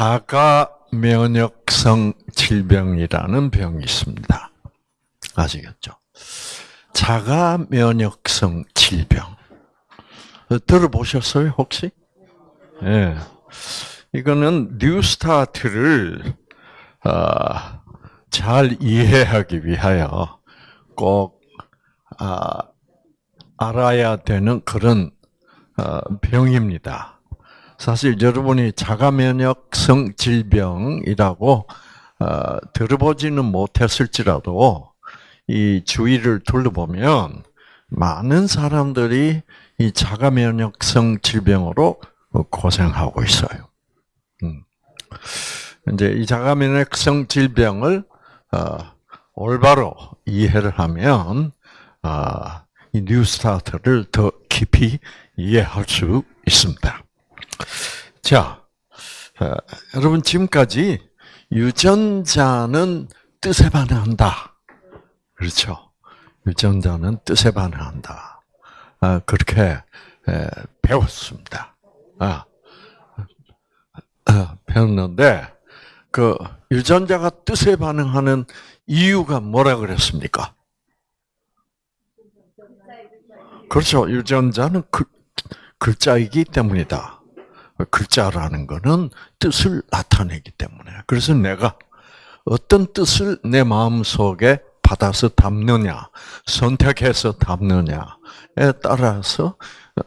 자가 면역성 질병이라는 병이 있습니다. 아시겠죠? 자가 면역성 질병. 들어보셨어요, 혹시? 예. 네. 이거는 NEWSTART를 어, 잘 이해하기 위하여 꼭 아, 알아야 되는 그런 어, 병입니다. 사실 여러분이 자가 면역성 질병이라고 어, 들어보지는 못했을지라도 이 주위를 둘러보면 많은 사람들이 이 자가 면역성 질병으로 고생하고 있어요. 음. 이제 이 자가 면역성 질병을 어, 올바로 이해를 하면 어, 이 뉴스타트를 더 깊이 이해할 수 있습니다. 자, 어, 여러분 지금까지 유전자는 뜻에 반응한다. 그렇죠? 유전자는 뜻에 반응한다. 아, 그렇게 에, 배웠습니다. 아, 아, 배웠는데 그 유전자가 뜻에 반응하는 이유가 뭐라 그랬습니까? 그렇죠. 유전자는 글, 글자이기 때문이다. 글자라는 것은 뜻을 나타내기 때문에. 그래서 내가 어떤 뜻을 내 마음 속에 받아서 담느냐, 선택해서 담느냐에 따라서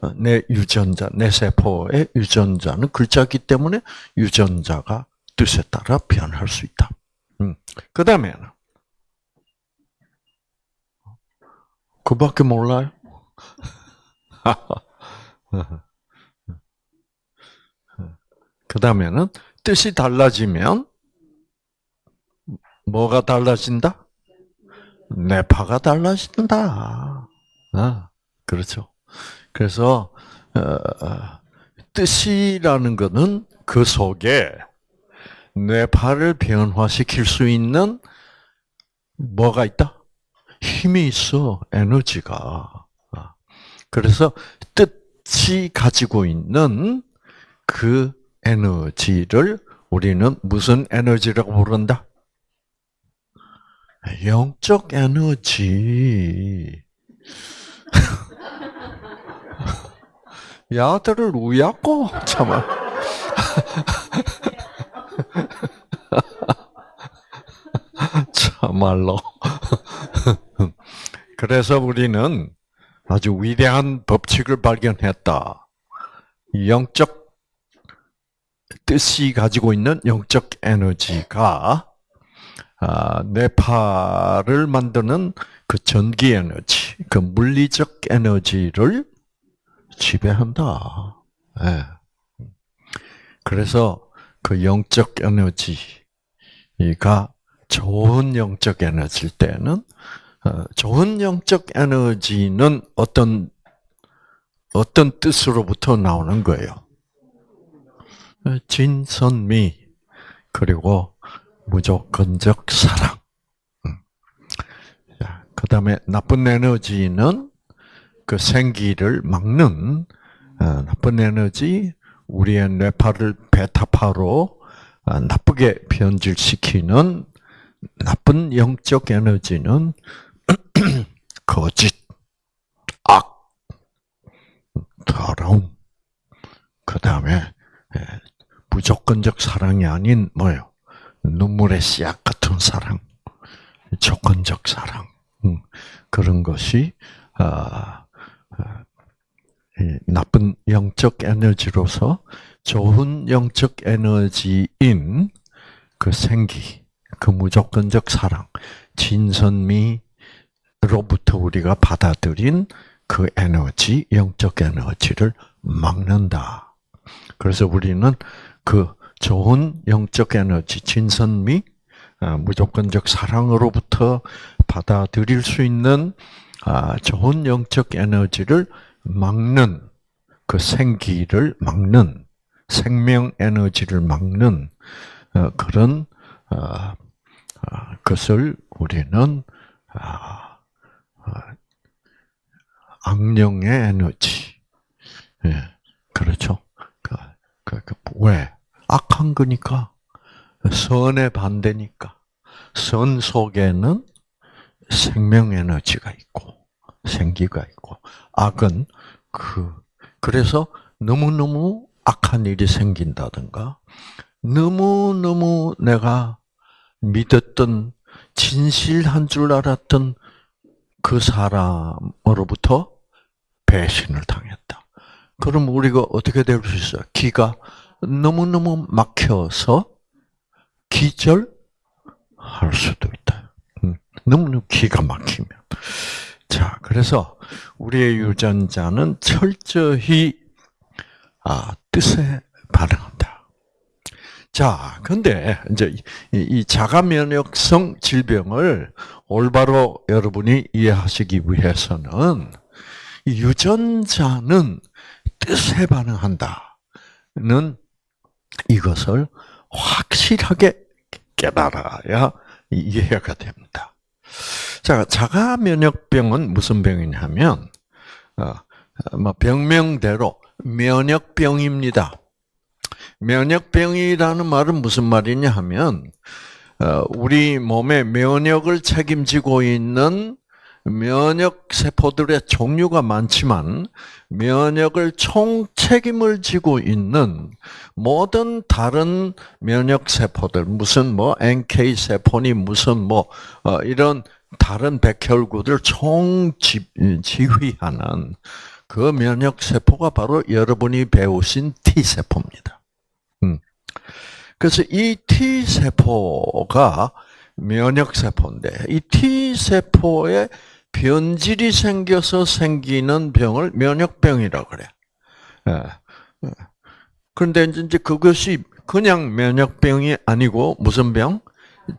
어, 내 유전자, 내 세포의 유전자는 글자기 때문에 유전자가 뜻에 따라 변할 수 있다. 음. 그 다음에는 그밖에 몰라요? 그 다음에는 뜻이 달라지면 뭐가 달라진다? 뇌파가 달라진다. 아, 그렇죠. 그래서 어, 어, 뜻이라는 것은 그 속에 뇌파를 변화시킬 수 있는 뭐가 있다? 힘이 있어, 에너지가. 아, 그래서 뜻이 가지고 있는 그 에너지를 우리는 무슨 에너지라고 부른다? 영적 에너지. 야들을 우야고 참아. 참말로. 그래서 우리는 아주 위대한 법칙을 발견했다. 영적 뜻이 가지고 있는 영적 에너지가 아, 뇌파를 만드는 그 전기 에너지, 그 물리적 에너지를 지배한다. 네. 그래서 그 영적 에너지가 좋은 영적 에너지일 때는 어, 좋은 영적 에너지는 어떤 어떤 뜻으로부터 나오는 거예요. 진선미 그리고 무조건적 사랑. 음. 그 다음에 나쁜 에너지는 그 생기를 막는 어, 나쁜 에너지, 우리의 뇌파를 베타파로 어, 나쁘게 변질시키는 나쁜 영적 에너지는 거짓, 악, 더러움, 그 다음에 예, 무조건적 사랑이 아닌 뭐요? 눈물의 씨앗 같은 사랑, 조건적 사랑 음, 그런 것이 아, 아, 나쁜 영적 에너지로서 좋은 영적 에너지인 그 생기, 그 무조건적 사랑, 진선미로부터 우리가 받아들인 그 에너지, 영적 에너지를 막는다. 그래서 우리는 그 좋은 영적 에너지, 진선미, 아, 무조건적 사랑으로부터 받아들일 수 있는 아, 좋은 영적 에너지를 막는 그 생기를 막는 생명 에너지를 막는 어, 그런 어, 어, 것을 우리는 악령의 에너지, 예, 그렇죠. 그, 그, 그, 왜 악한 거니까. 선의 반대니까. 선 속에는 생명 에너지가 있고, 생기가 있고, 악은 그, 그래서 너무너무 악한 일이 생긴다든가, 너무너무 내가 믿었던, 진실한 줄 알았던 그 사람으로부터 배신을 당했다. 그럼 우리가 어떻게 될 수 있어요? 기가 너무너무 막혀서 기절할 수도 있다. 음, 너무너무 기가 막히면. 자, 그래서 우리의 유전자는 철저히 아, 뜻에 반응한다. 자, 근데 이제 이 자가 면역성 질병을 올바로 여러분이 이해하시기 위해서는 유전자는 뜻에 반응한다는 이것을 확실하게 깨달아야 이해가 됩니다. 자, 자가 면역병은 무슨 병이냐면 어, 뭐 병명대로 면역병입니다. 면역병이라는 말은 무슨 말이냐 하면 어, 우리 몸의 면역을 책임지고 있는 면역 세포들의 종류가 많지만 면역을 총 책임을 지고 있는 모든 다른 면역 세포들 무슨 뭐 NK 세포니 무슨 뭐 어, 이런 다른 백혈구들 총 지휘하는 그 면역 세포가 바로 여러분이 배우신 T 세포입니다. 음. 그래서 이 T 세포가 면역 세포인데 이 T 세포에 변질이 생겨서 생기는 병을 면역병이라고 그래. 예. 그런데 이제 그것이 그냥 면역병이 아니고 무슨 병?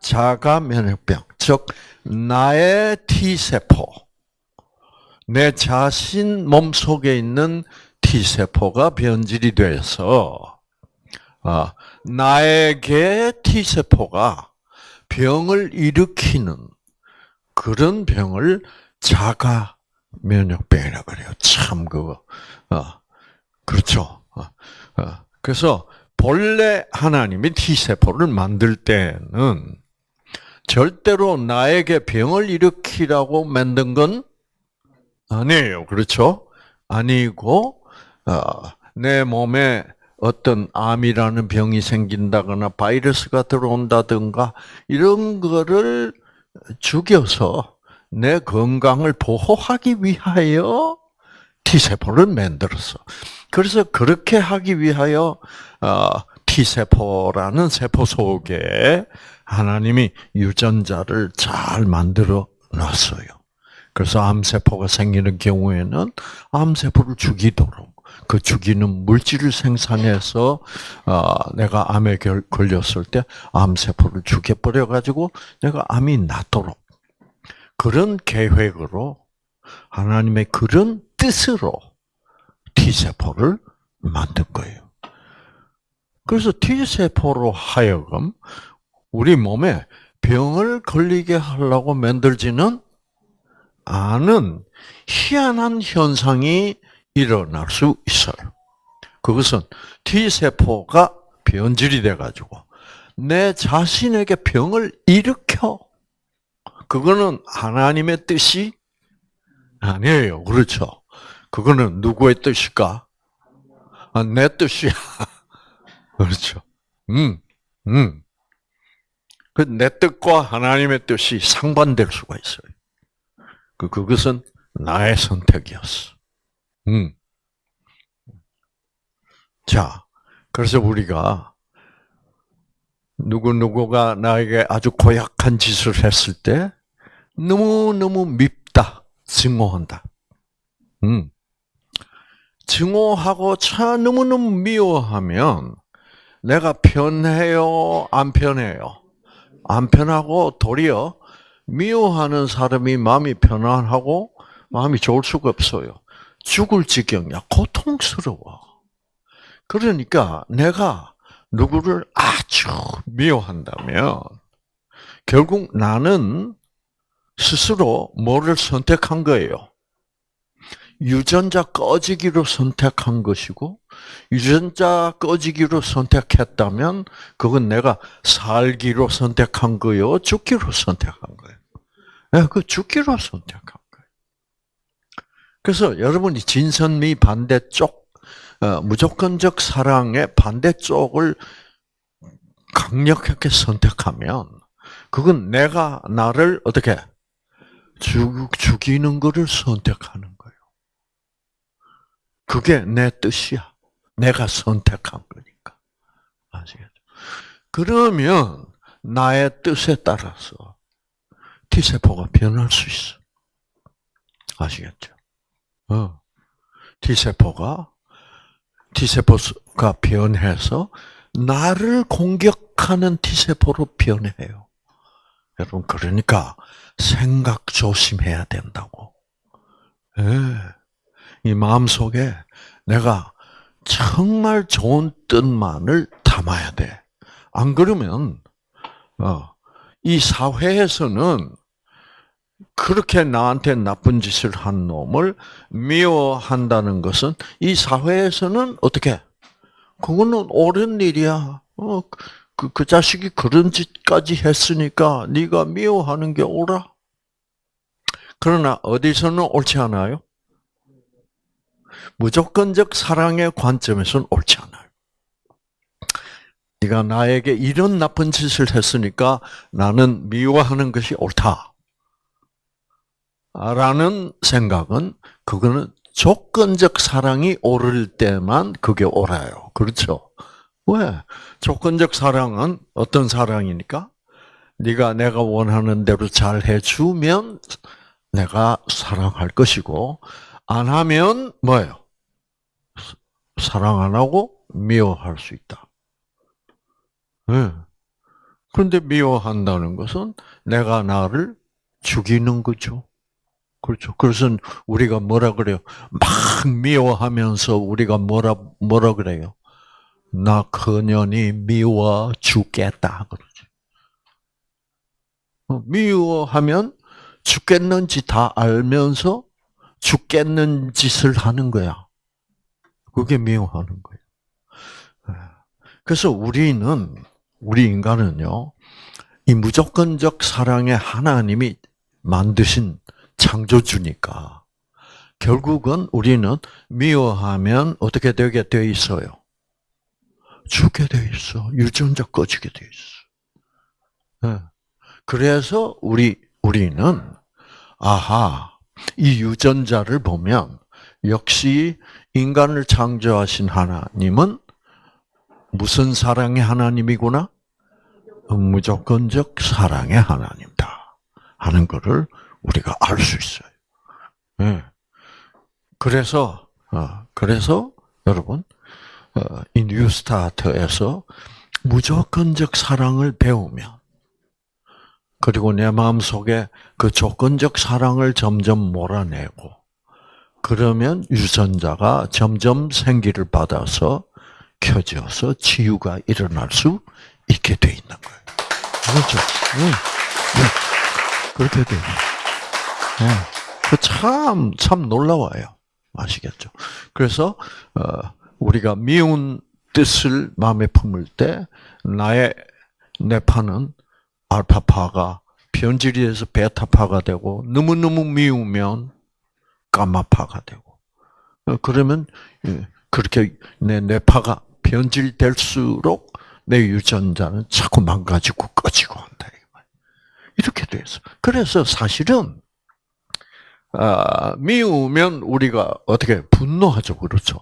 자가 면역병. 즉 나의 T 세포. 내 자신 몸 속에 있는 T 세포가 변질이 돼서 아, 나에게 T 세포가 병을 일으키는 그런 병을 자가 면역병이라 그래요. 참 그거 어, 그렇죠. 어, 어. 그래서 본래 하나님이 T 세포를 만들 때는 절대로 나에게 병을 일으키라고 만든 건 아니에요. 그렇죠? 아니고 내 몸에 어떤 암이라는 병이 생긴다거나 바이러스가 들어온다든가 이런 거를 죽여서 내 건강을 보호하기 위하여 T세포를 만들었어. 그래서 그렇게 하기 위하여 어, T세포라는 세포 속에 하나님이 유전자를 잘 만들어 놨어요. 그래서 암세포가 생기는 경우에는 암세포를 죽이도록 그 죽이는 물질을 생산해서 어, 내가 암에 걸렸을 때 암세포를 죽여버려 가지고 내가 암이 낫도록 그런 계획으로 하나님의 그런 뜻으로 T세포를 만든 거예요. 그래서 T세포로 하여금 우리 몸에 병을 걸리게 하려고 만들지는 않은 희한한 현상이 일어날 수 있어요. 그것은 T세포가 변질이 돼가지고 내 자신에게 병을 일으켜. 그거는 하나님의 뜻이 아니에요. 그렇죠. 그거는 누구의 뜻일까? 아, 내 뜻이야. 그렇죠. 음, 음. 그 내 뜻과 하나님의 뜻이 상반될 수가 있어요. 그, 그것은 나의 선택이었어. 음. 자, 그래서 우리가 누구누구가 나에게 아주 고약한 짓을 했을 때 너무너무 밉다, 증오한다. 음. 증오하고 차 너무너무 미워하면 내가 편해요, 안 편해요? 안 편하고 도리어 미워하는 사람이 마음이 편안하고 마음이 좋을 수가 없어요. 죽을 지경이야. 고통스러워. 그러니까 내가 누구를 아주 미워한다면 결국 나는 스스로 뭐를 선택한 거예요? 유전자 꺼지기로 선택한 것이고 유전자 꺼지기로 선택했다면 그건 내가 살기로 선택한 거요, 죽기로 선택한 거예요. 네, 그 죽기로 선택한. 그래서 여러분이 진선미 반대쪽 어, 무조건적 사랑의 반대쪽을 강력하게 선택하면 그건 내가 나를 어떻게 죽, 죽이는 것을 선택하는 거예요. 그게 내 뜻이야. 내가 선택한 거니까. 아시겠죠? 그러면 나의 뜻에 따라서 T세포가 변할 수 있어. 아시겠죠? 어. T세포가, T세포가 변해서 나를 공격하는 T세포로 변해요. 여러분, 그러니까 생각 조심해야 된다고. 예. 이 마음 속에 내가 정말 좋은 뜻만을 담아야 돼. 안 그러면, 어, 이 사회에서는 그렇게 나한테 나쁜 짓을 한 놈을 미워한다는 것은 이 사회에서는 어떻게? 그거는 옳은 일이야. 어, 그, 그 자식이 그런 짓까지 했으니까 네가 미워하는 게 옳아. 그러나 어디서는 옳지 않아요? 무조건적 사랑의 관점에서는 옳지 않아요. 네가 나에게 이런 나쁜 짓을 했으니까 나는 미워하는 것이 옳다. 라는 생각은 그거는 조건적 사랑이 옳을 때만 그게 옳아요. 그렇죠? 왜? 조건적 사랑은 어떤 사랑이니까? 네가 내가 원하는 대로 잘 해주면 내가 사랑할 것이고 안 하면 뭐예요? 사랑 안 하고 미워할 수 있다. 네. 그런데 미워한다는 것은 내가 나를 죽이는 거죠. 그렇죠. 그래서 우리가 뭐라 그래요? 막 미워하면서 우리가 뭐라 뭐라 그래요? 나 그년이 미워 죽겠다 그러지. 어, 미워하면 죽겠는지 다 알면서 죽겠는 짓을 하는 거야. 그게 미워하는 거예요. 예. 그래서 우리는 우리 인간은요, 이 무조건적 사랑의 하나님이 만드신 창조주니까 결국은 우리는 미워하면 어떻게 되게 돼 있어요? 죽게 돼 있어. 유전자 꺼지게 돼 있어. 네. 그래서 우리 우리는 아하 이 유전자를 보면 역시 인간을 창조하신 하나님은 무슨 사랑의 하나님이구나? 무조건적 사랑의 하나님다 하는 것을 우리가 알 수 있어요. 네. 그래서 어, 그래서 여러분 어, 이 뉴스타트에서 무조건적 사랑을 배우면 그리고 내 마음 속에 그 조건적 사랑을 점점 몰아내고 그러면 유전자가 점점 생기를 받아서 켜져서 치유가 일어날 수 있게 돼 있는 거예요. 그렇죠? 응. 응. 그렇게 돼요. 네. 그 참, 참 놀라워요. 아시겠죠? 그래서, 어, 우리가 미운 뜻을 마음에 품을 때, 나의 뇌파는 알파파가 변질이 돼서 베타파가 되고, 너무너무 미우면 까마파가 되고, 어, 그러면, 예, 그렇게 내 뇌파가 변질될수록 내 유전자는 자꾸 망가지고 꺼지고 한다. 이렇게 돼서. 그래서 사실은, 아, 미우면 우리가 어떻게 분노하죠, 그렇죠?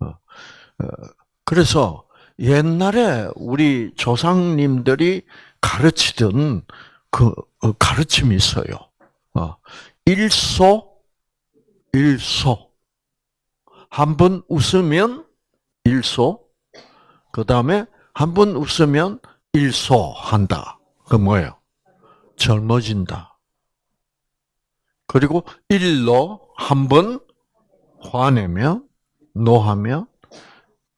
어, 어, 그래서 옛날에 우리 조상님들이 가르치던 그 어, 가르침이 있어요. 일소, 일소. 한 번 웃으면 일소. 그 다음에 한 번 웃으면 일소 한다. 그 뭐예요? 젊어진다. 그리고 일로 한 번 화내면 노하면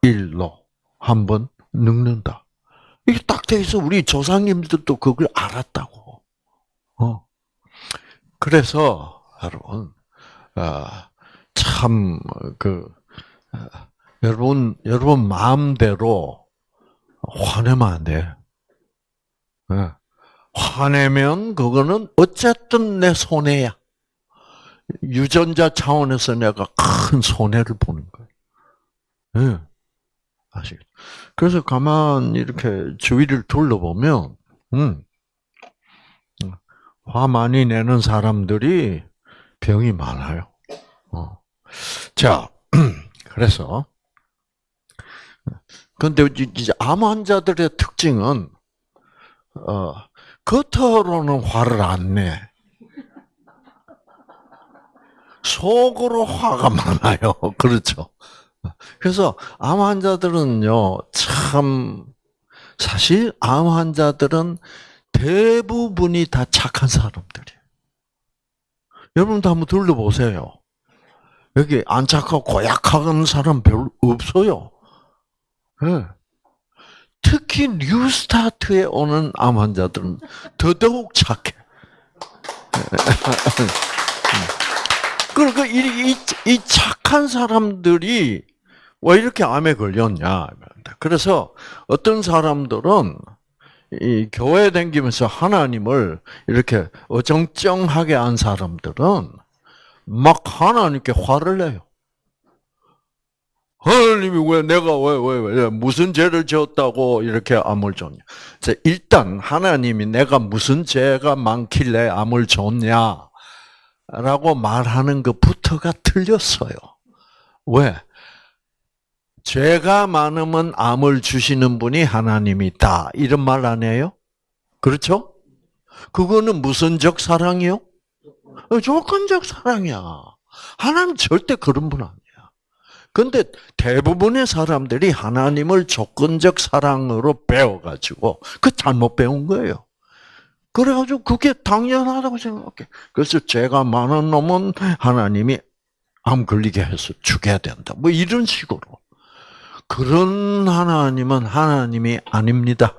일로 한 번 늙는다. 이게 딱 돼 있어. 우리 조상님들도 그걸 알았다고. 어. 그래서 여러분 아, 참 참그 여러분 여러분 마음대로 화내면 안 돼. 네. 화내면 그거는 어쨌든 내 손해야. 유전자 차원에서 내가 큰 손해를 보는 거예요. 네. 아시겠죠? 그래서 가만 이렇게 주위를 둘러보면, 음, 화 많이 내는 사람들이 병이 많아요. 어. 자, 그래서, 근데 이제 암 환자들의 특징은, 어, 겉으로는 화를 안 내. 속으로 화가 많아요. 그렇죠. 그래서 암 환자들은요, 참, 사실 암 환자들은 대부분이 다 착한 사람들이에요. 여러분도 한번 둘러보세요. 여기 안 착하고 고약한 사람 별로 없어요. 네. 특히 뉴스타트에 오는 암 환자들은 더더욱 착해. 그러니까 이, 이, 이 착한 사람들이 왜 이렇게 암에 걸렸냐. 그래서 어떤 사람들은 이 교회 다니면서 하나님을 이렇게 어정쩡하게 한 사람들은 막 하나님께 화를 내요. 하나님이 왜 내가 왜 왜 왜, 무슨 죄를 지었다고 이렇게 암을 줬냐? 일단 하나님이 내가 무슨 죄가 많길래 암을 줬냐? 라고 말하는 것부터가 틀렸어요. 왜? 죄가 많으면 암을 주시는 분이 하나님이다. 이런 말 안 해요? 그렇죠? 그거는 무슨적 사랑이요? 어, 조건적 사랑이야. 하나님 절대 그런 분 아니야. 근데 대부분의 사람들이 하나님을 조건적 사랑으로 배워가지고 그 잘못 배운 거예요. 그래가지고 그게 당연하다고 생각해. 그래서 죄가 많은 놈은 하나님이 암 걸리게 해서 죽여야 된다. 뭐 이런 식으로. 그런 하나님은 하나님이 아닙니다.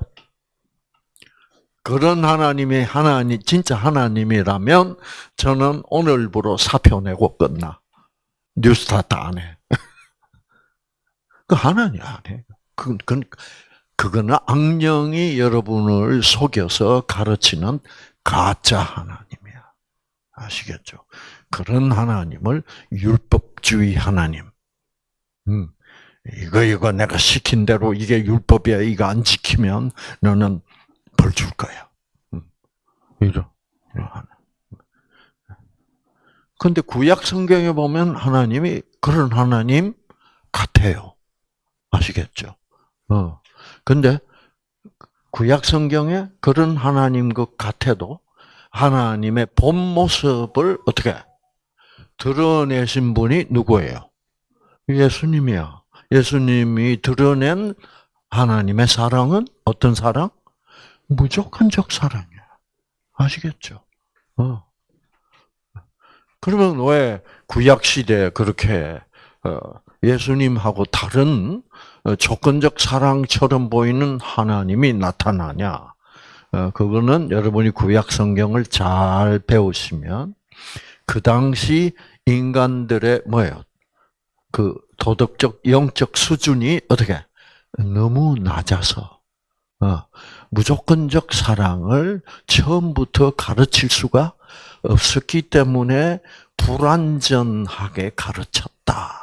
그런 하나님이 하나님 진짜 하나님이라면 저는 오늘부로 사표 내고 끝나. 뉴스타트 안 해. 그 하나님 안 해. 그, 그, 그거는 악령이 여러분을 속여서 가르치는 가짜 하나님이야. 아시겠죠? 그런 하나님을 율법주의 하나님. 음, 이거 이거 내가 시킨 대로 이게 율법이야. 이거 안 지키면 너는 벌 줄 거야. 음, 이런 하나. 근데 구약 성경에 보면 하나님이 그런 하나님 같아요. 아시겠죠? 어. 근데 구약 성경에 그런 하나님 것 같아도 하나님의 본 모습을 어떻게 드러내신 분이 누구예요? 예수님이야. 예수님이 드러낸 하나님의 사랑은 어떤 사랑? 무조건적 사랑이야. 아시겠죠? 어. 그러면 왜 구약 시대에 그렇게 어, 예수님하고 다른 어, 조건적 사랑처럼 보이는 하나님이 나타나냐? 어, 그거는 여러분이 구약 성경을 잘 배우시면 그 당시 인간들의 뭐예요? 그 도덕적 영적 수준이 어떻게 너무 낮아서 어, 무조건적 사랑을 처음부터 가르칠 수가 없었기 때문에 불완전하게 가르쳤다.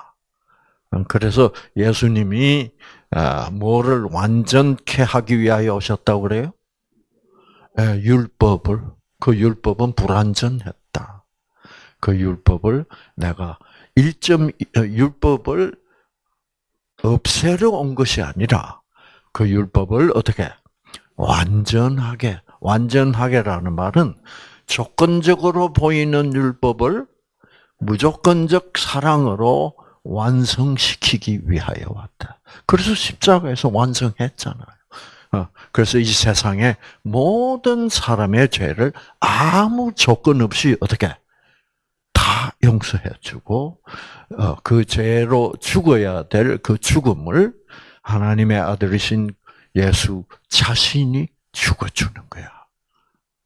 그래서 예수님이 아, 뭐를 완전케 하기 위하여 오셨다고 그래요? 예, 율법을 그 율법은 불완전했다. 그 율법을 내가 1점 어, 율법을 없애려 온 것이 아니라 그 율법을 어떻게 완전하게 완전하게라는 말은 조건적으로 보이는 율법을 무조건적 사랑으로 완성시키기 위하여 왔다. 그래서 십자가에서 완성했잖아요. 어, 그래서 이 세상에 모든 사람의 죄를 아무 조건 없이 어떻게 다 용서해주고 어, 그 죄로 죽어야 될 그 죽음을 하나님의 아들이신 예수 자신이 죽어주는 거야.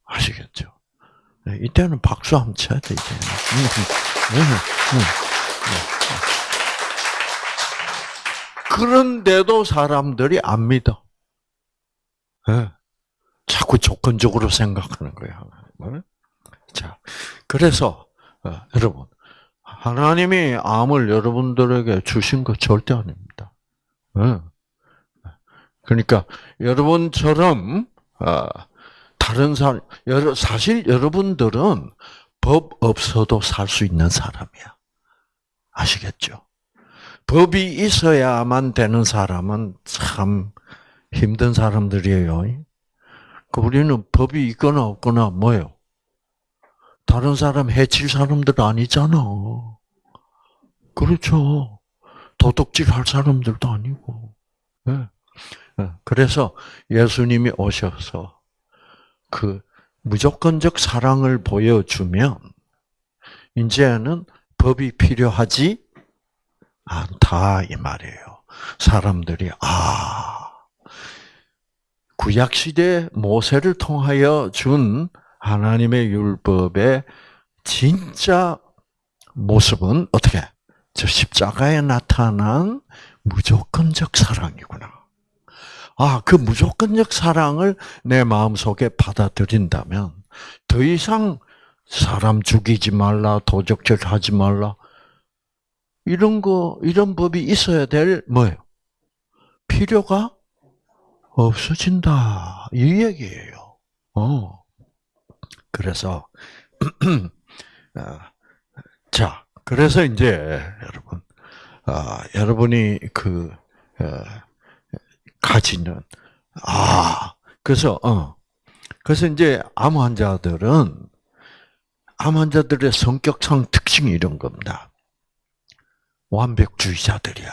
아시겠죠? 네, 이때는 박수 한번 쳐야 돼, 이제. 그런데도 사람들이 안 믿어. 네. 자꾸 조건적으로 생각하는 거야. 자, 그래서 어, 여러분 하나님이 암을 여러분들에게 주신 것 절대 아닙니다. 네. 그러니까 여러분처럼 어, 다른 사람 사실 여러분들은 법 없어도 살 수 있는 사람이야. 아시겠죠? 법이 있어야만 되는 사람은 참 힘든 사람들이에요. 그 우리는 법이 있거나 없거나 뭐요? 다른 사람 해칠 사람들 아니잖아. 그렇죠. 도둑질 할 사람들도 아니고. 네. 그래서 예수님이 오셔서 그 무조건적 사랑을 보여주면 이제는 법이 필요하지 않다 이 말이에요. 사람들이 아 구약 시대 모세를 통하여 준 하나님의 율법의 진짜 모습은 어떻게? 저 십자가에 나타난 무조건적 사랑이구나. 아, 그 무조건적 사랑을 내 마음속에 받아들인다면 더 이상 사람 죽이지 말라, 도적질 하지 말라. 이런 거, 이런 법이 있어야 될 뭐예요? 필요가 없어진다. 이 얘기예요. 어. 그래서 어, 자, 그래서 이제 여러분, 아, 여러분이 그 어, 가지는 아 그래서 어 그래서 이제 암 환자들은 암 환자들의 성격상 특징이 이런 겁니다. 완벽주의자들이야.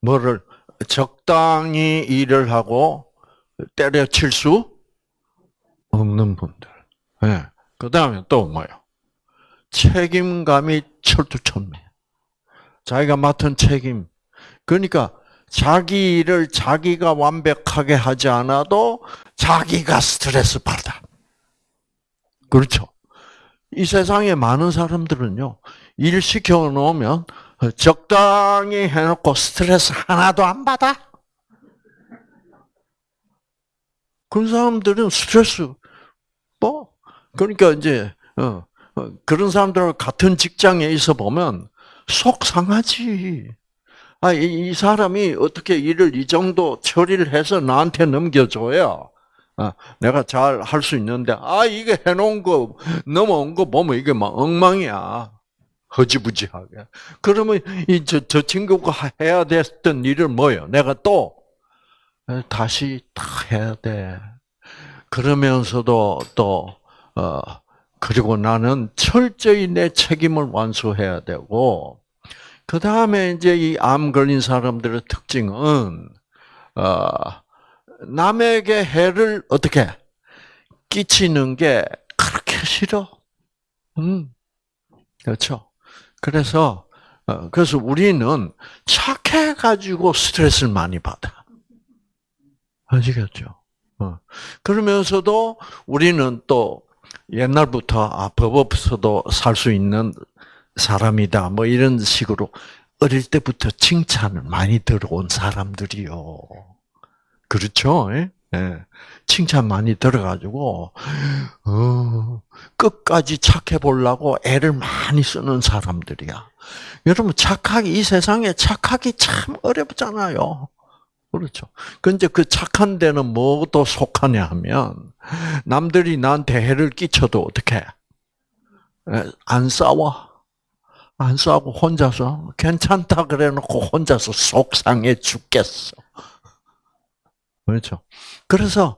뭐를 적당히 일을 하고 때려칠 수 없는 분들. 네. 그 다음에 또 뭐요? 책임감이 철두철미. 자기가 맡은 책임. 그러니까 자기 일을 자기가 완벽하게 하지 않아도 자기가 스트레스 받아. 그렇죠. 이 세상에 많은 사람들은요, 일 시켜놓으면 적당히 해놓고 스트레스 하나도 안 받아. 그런 사람들은 스트레스, 뭐, 그러니까 이제, 어, 어 그런 사람들 같은 직장에 있어 보면 속 상하지. 아, 이, 이 사람이 어떻게 일을 이 정도 처리를 해서 나한테 넘겨줘야 아, 내가 잘 할 수 있는데, 아, 이게 해놓은 거, 넘어온 거 보면 이게 막 엉망이야. 허지부지하게. 그러면 이, 저, 저 친구가 해야 됐던 일을 뭐요? 내가 또, 다시 다 해야 돼. 그러면서도 또, 어, 그리고 나는 철저히 내 책임을 완수해야 되고, 그 다음에 이제 이 암 걸린 사람들의 특징은 어, 남에게 해를 어떻게 끼치는 게 그렇게 싫어. 음, 그렇죠. 그래서 어, 그래서 우리는 착해 가지고 스트레스를 많이 받아. 아시겠죠? 어. 그러면서도 우리는 또 옛날부터 아, 법 없어도 살 수 있는 사람이다. 뭐 이런 식으로 어릴 때부터 칭찬을 많이 들어온 사람들이요. 그렇죠? 예? 예. 칭찬 많이 들어가지고 어, 끝까지 착해 보려고 애를 많이 쓰는 사람들이야. 여러분 착하기 이 세상에 착하기 참 어렵잖아요. 그렇죠. 근데 그 착한 데는 뭐도 속하냐 하면 남들이 나한테 해를 끼쳐도 어떻게 안 싸워. 안 싸고 혼자서 괜찮다 그래 놓고 혼자서 속상해 죽겠어. 그렇죠. 그래서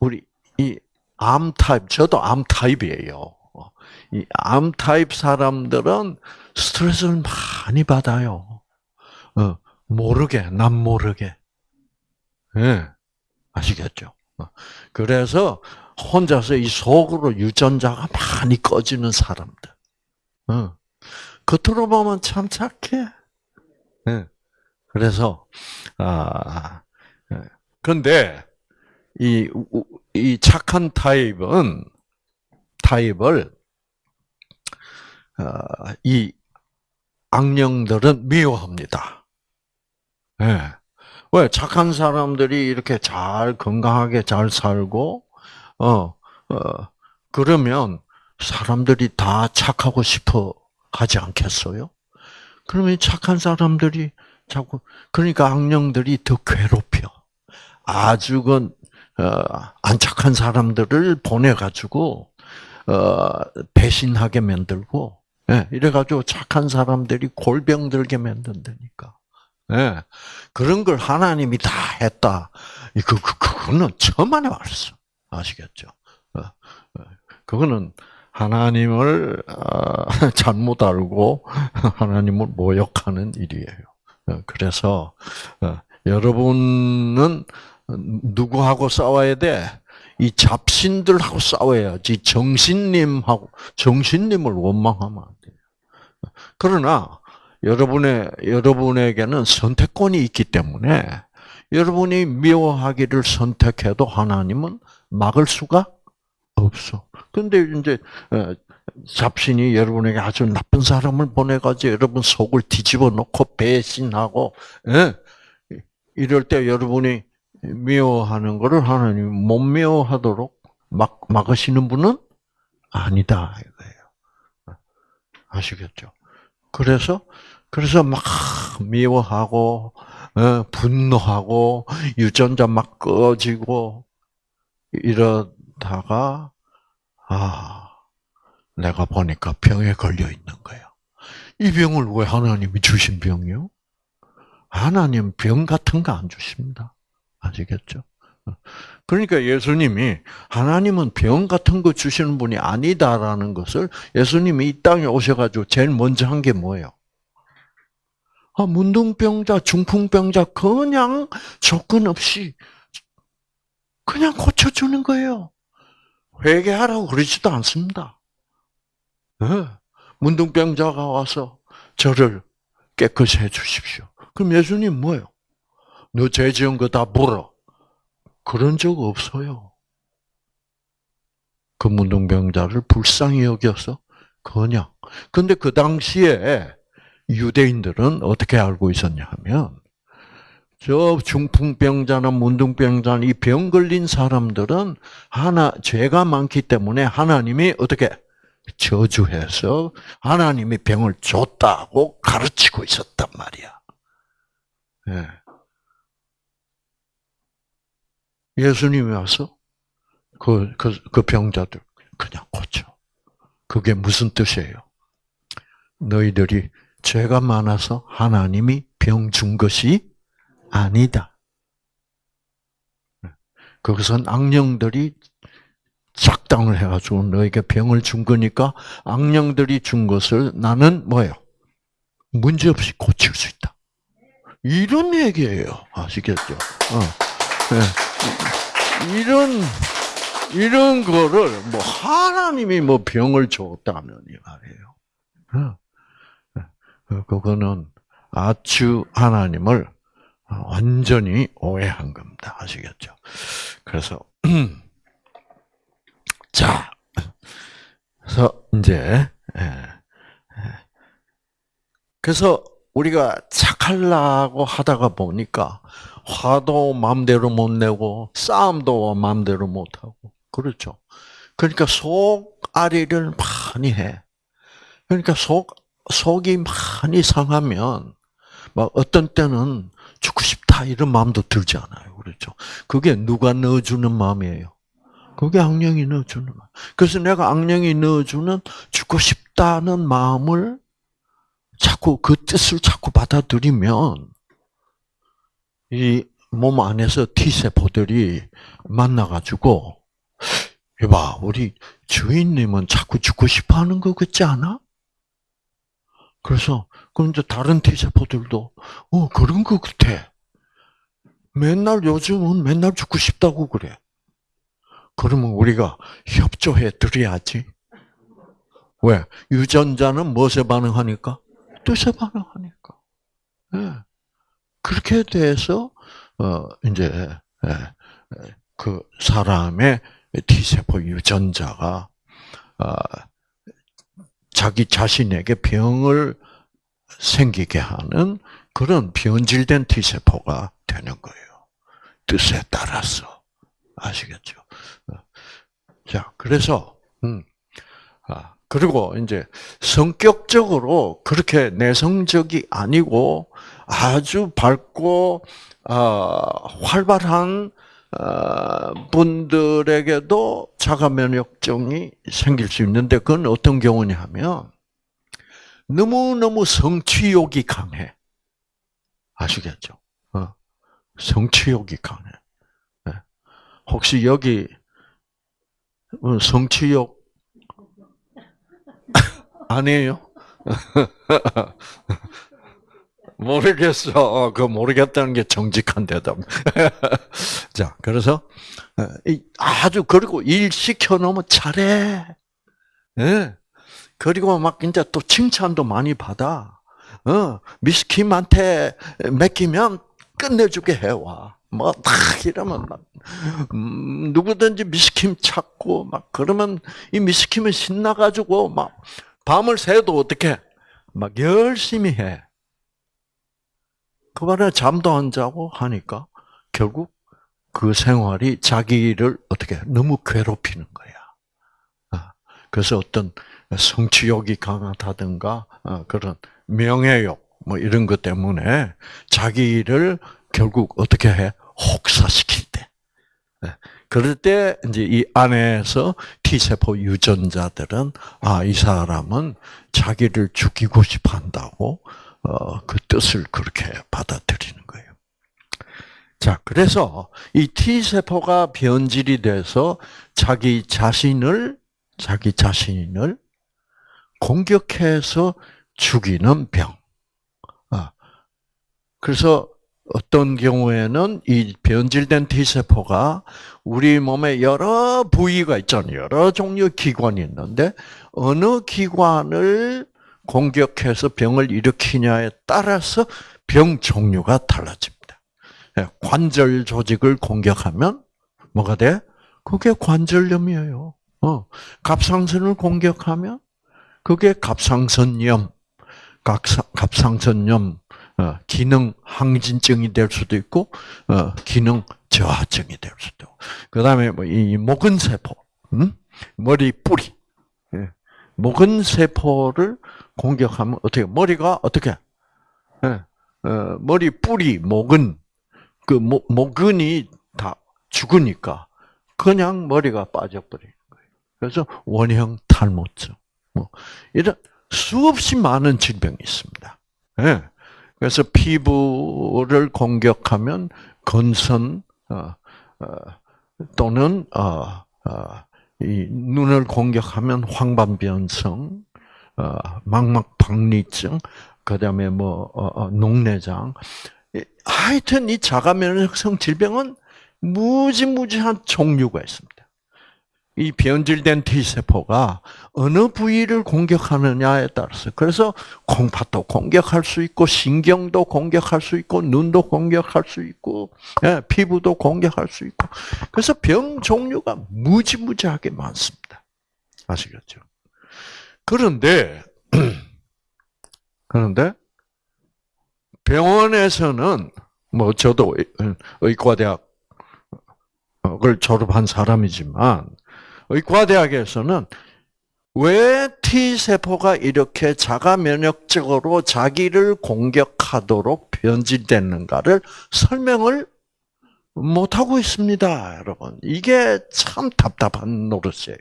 우리 이 암 타입, 저도 암 타입이에요. 이 암 타입 사람들은 스트레스를 많이 받아요. 어, 모르게, 남 모르게. 예. 네, 아시겠죠? 어, 그래서 혼자서 이 속으로 유전자가 많이 꺼지는 사람들. 어. 겉으로 보면 참 착해. 네. 그래서 아 근데 이, 이 착한 타입은 타입을 어, 이 악령들은 미워합니다. 예. 왜 착한 사람들이 이렇게 잘 건강하게 잘 살고 어, 어 그러면 사람들이 다 착하고 싶어 하지 않겠어요? 그러면 착한 사람들이 자꾸 그러니까 악령들이 더 괴롭혀. 아주 그 어, 안 착한 사람들을 보내 가지고 어, 배신하게 만들고 예, 이래가지고 착한 사람들이 골병 들게 만든다니까. 예, 그런 걸 하나님이 다 했다. 그, 그, 그거는 천만에 말씀. 아시겠죠? 어, 어, 그거는 하나님을 어, 잘못 알고 하나님을 모욕하는 일이에요. 어, 그래서 어, 여러분은 누구하고 싸워야 돼? 이 잡신들하고 싸워야지 정신님하고 정신님을 원망하면 안 돼요. 그러나 여러분의 여러분에게는 선택권이 있기 때문에 여러분이 미워하기를 선택해도 하나님은 막을 수가 없어. 근데 이제 어, 잡신이 여러분에게 아주 나쁜 사람을 보내가지고 여러분 속을 뒤집어 놓고 배신하고 예? 이럴 때 여러분이 미워하는 것을 하나님 못 미워하도록 막 막으시는 분은 아니다 이거예요. 아시겠죠? 그래서 그래서 막 미워하고 어, 분노하고 유전자 막 꺼지고 이러다가 아 내가 보니까 병에 걸려 있는 거야. 이 병을 왜 하나님이 주신 병이요? 하나님 병 같은 거 안 주십니다. 아시겠죠? 그러니까 예수님이 하나님은 병 같은 거 주시는 분이 아니다라는 것을 예수님이 이 땅에 오셔가지고 제일 먼저 한 게 뭐예요? 아, 문둥병자, 중풍병자 그냥 조건 없이 그냥 고쳐주는 거예요. 회개하라고 그러지도 않습니다. 네. 문둥병자가 와서 저를 깨끗이 해주십시오. 그럼 예수님 뭐예요? 너 죄 지은 거 다 물어. 그런 적 없어요. 그 문둥병자를 불쌍히 여겨서 그냥. 근데 그 당시에 유대인들은 어떻게 알고 있었냐 하면 저 중풍병자나 문둥병자 이병 걸린 사람들은 하나 죄가 많기 때문에 하나님이 어떻게 저주해서 하나님이 병을 줬다고 가르치고 있었단 말이야. 예. 예수님이 와서 그, 그, 그 병자들 그냥 고쳐. 그게 무슨 뜻이에요? 너희들이 죄가 많아서 하나님이 병 준 것이 아니다. 그것은 악령들이 작당을 해가지고 너에게 병을 준 거니까 악령들이 준 것을 나는 뭐예요? 문제없이 고칠 수 있다. 이런 얘기예요. 아시겠죠? 어. 네. 이런 이런 거를 뭐 하나님이 뭐 병을 줬다는 이 말이에요. 어. 그거는 아주 하나님을 완전히 오해한 겁니다. 아시겠죠? 그래서 자, 그래서 이제 예, 예. 그래서 우리가 착하려고 하다가 보니까 화도 마음대로 못 내고 싸움도 마음대로 못 하고 그렇죠. 그러니까 속앓이를 많이 해. 그러니까 속 속이 많이 상하면 막 어떤 때는 죽고 싶다 이런 마음도 들지 않아요. 그렇죠. 그게 누가 넣어주는 마음이에요. 그게 악령이 넣어주는 마음. 그래서 내가 악령이 넣어주는 죽고 싶다는 마음을 자꾸 그 뜻을 자꾸 받아들이면 이 몸 안에서 T 세포들이 만나가지고 이봐 우리 주인님은 자꾸 죽고 싶어 하는 것 같지 않아? 그래서 그럼 이제 다른 T 세포들도 어 그런 것 같아. 맨날 요즘은 맨날 죽고 싶다고 그래. 그러면 우리가 협조해 드려야지. 왜? 유전자는 무엇에 반응하니까? 뜻에 반응하니까. 네. 그렇게 돼서 어 이제 예, 그 사람의 T세포 유전자가 어, 자기 자신에게 병을 생기게 하는 그런 변질된 T세포가 되는 거예요. 뜻에 따라서. 아시겠죠? 자, 그래서, 음, 아, 그리고 이제 성격적으로 그렇게 내성적이 아니고 아주 밝고, 아, 활발한 어, 분들에게도 자가 면역증이 생길 수 있는데 그건 어떤 경우냐 하면 너무너무 성취욕이 강해. 아시겠죠? 어. 성취욕이 강해. 네. 혹시 여기 어, 성취욕 아니에요? 모르겠어. 어, 그 모르겠다는 게 정직한 대답. 자, 그래서 어, 아주 그리고 일 시켜 놓으면 잘해. 예. 그리고 막 이제 또 칭찬도 많이 받아. 어, 미스킴한테 맡기면 끝내주게 해와. 뭐, 딱 이러면 막, 음, 누구든지 미스킴 찾고, 막, 그러면 이 미스킴은 신나가지고, 막, 밤을 새도 어떻게, 막 열심히 해. 그 말에 잠도 안 자고 하니까 결국 그 생활이 자기를 어떻게 너무 괴롭히는 거야. 아, 그래서 어떤 성취욕이 강하다든가 아, 그런 명예욕 뭐 이런 것 때문에 자기를 결국 어떻게 해 혹사시킬 때. 네. 그럴 때 이제 이 안에서 T 세포 유전자들은 아 이 사람은 자기를 죽이고 싶어 한다고 어, 그 뜻을 그렇게 받아들이는 거예요. 자, 그래서 이 T 세포가 변질이 돼서 자기 자신을 자기 자신을 공격해서 죽이는 병. 아, 그래서 어떤 경우에는 이 변질된 T 세포가 우리 몸에 여러 부위가 있잖아요. 여러 종류 기관이 있는데 어느 기관을 공격해서 병을 일으키냐에 따라서 병 종류가 달라집니다. 예, 관절 조직을 공격하면 뭐가 돼? 그게 관절염이에요. 어, 갑상선을 공격하면 그게 갑상선염, 갑상선염 어, 기능 항진증이 될 수도 있고 어, 기능 저하증이 될 수도 있고 그다음에 뭐 이 목은 세포, 음? 머리 뿌리, 예. 목은 세포를 공격하면 어떻게 머리가 어떻게 예, 어, 머리 뿌리 목은 그 목, 목근이 다 죽으니까 그냥 머리가 빠져버리는 거예요. 그래서 원형 탈모증 뭐 이런 수없이 많은 질병이 있습니다. 예. 그래서 피부를 공격하면 건선 어, 어, 또는 어, 이 눈을 공격하면 황반변성, 망막박리증, 그다음에 뭐 녹내장. 하여튼 이 자가면역성 질병은 무지무지한 종류가 있습니다. 이 변질된 T세포가 어느 부위를 공격하느냐에 따라서 그래서 콩팥도 공격할 수 있고 신경도 공격할 수 있고 눈도 공격할 수 있고 예, 피부도 공격할 수 있고 그래서 병 종류가 무지무지하게 많습니다. 아시겠죠? 그런데 그런데 병원에서는 뭐 저도 의과대학을 졸업한 사람이지만 의과대학에서는 왜 T세포가 이렇게 자가 면역적으로 자기를 공격하도록 변질됐는가를 설명을 못 하고 있습니다, 여러분. 이게 참 답답한 노릇이에요.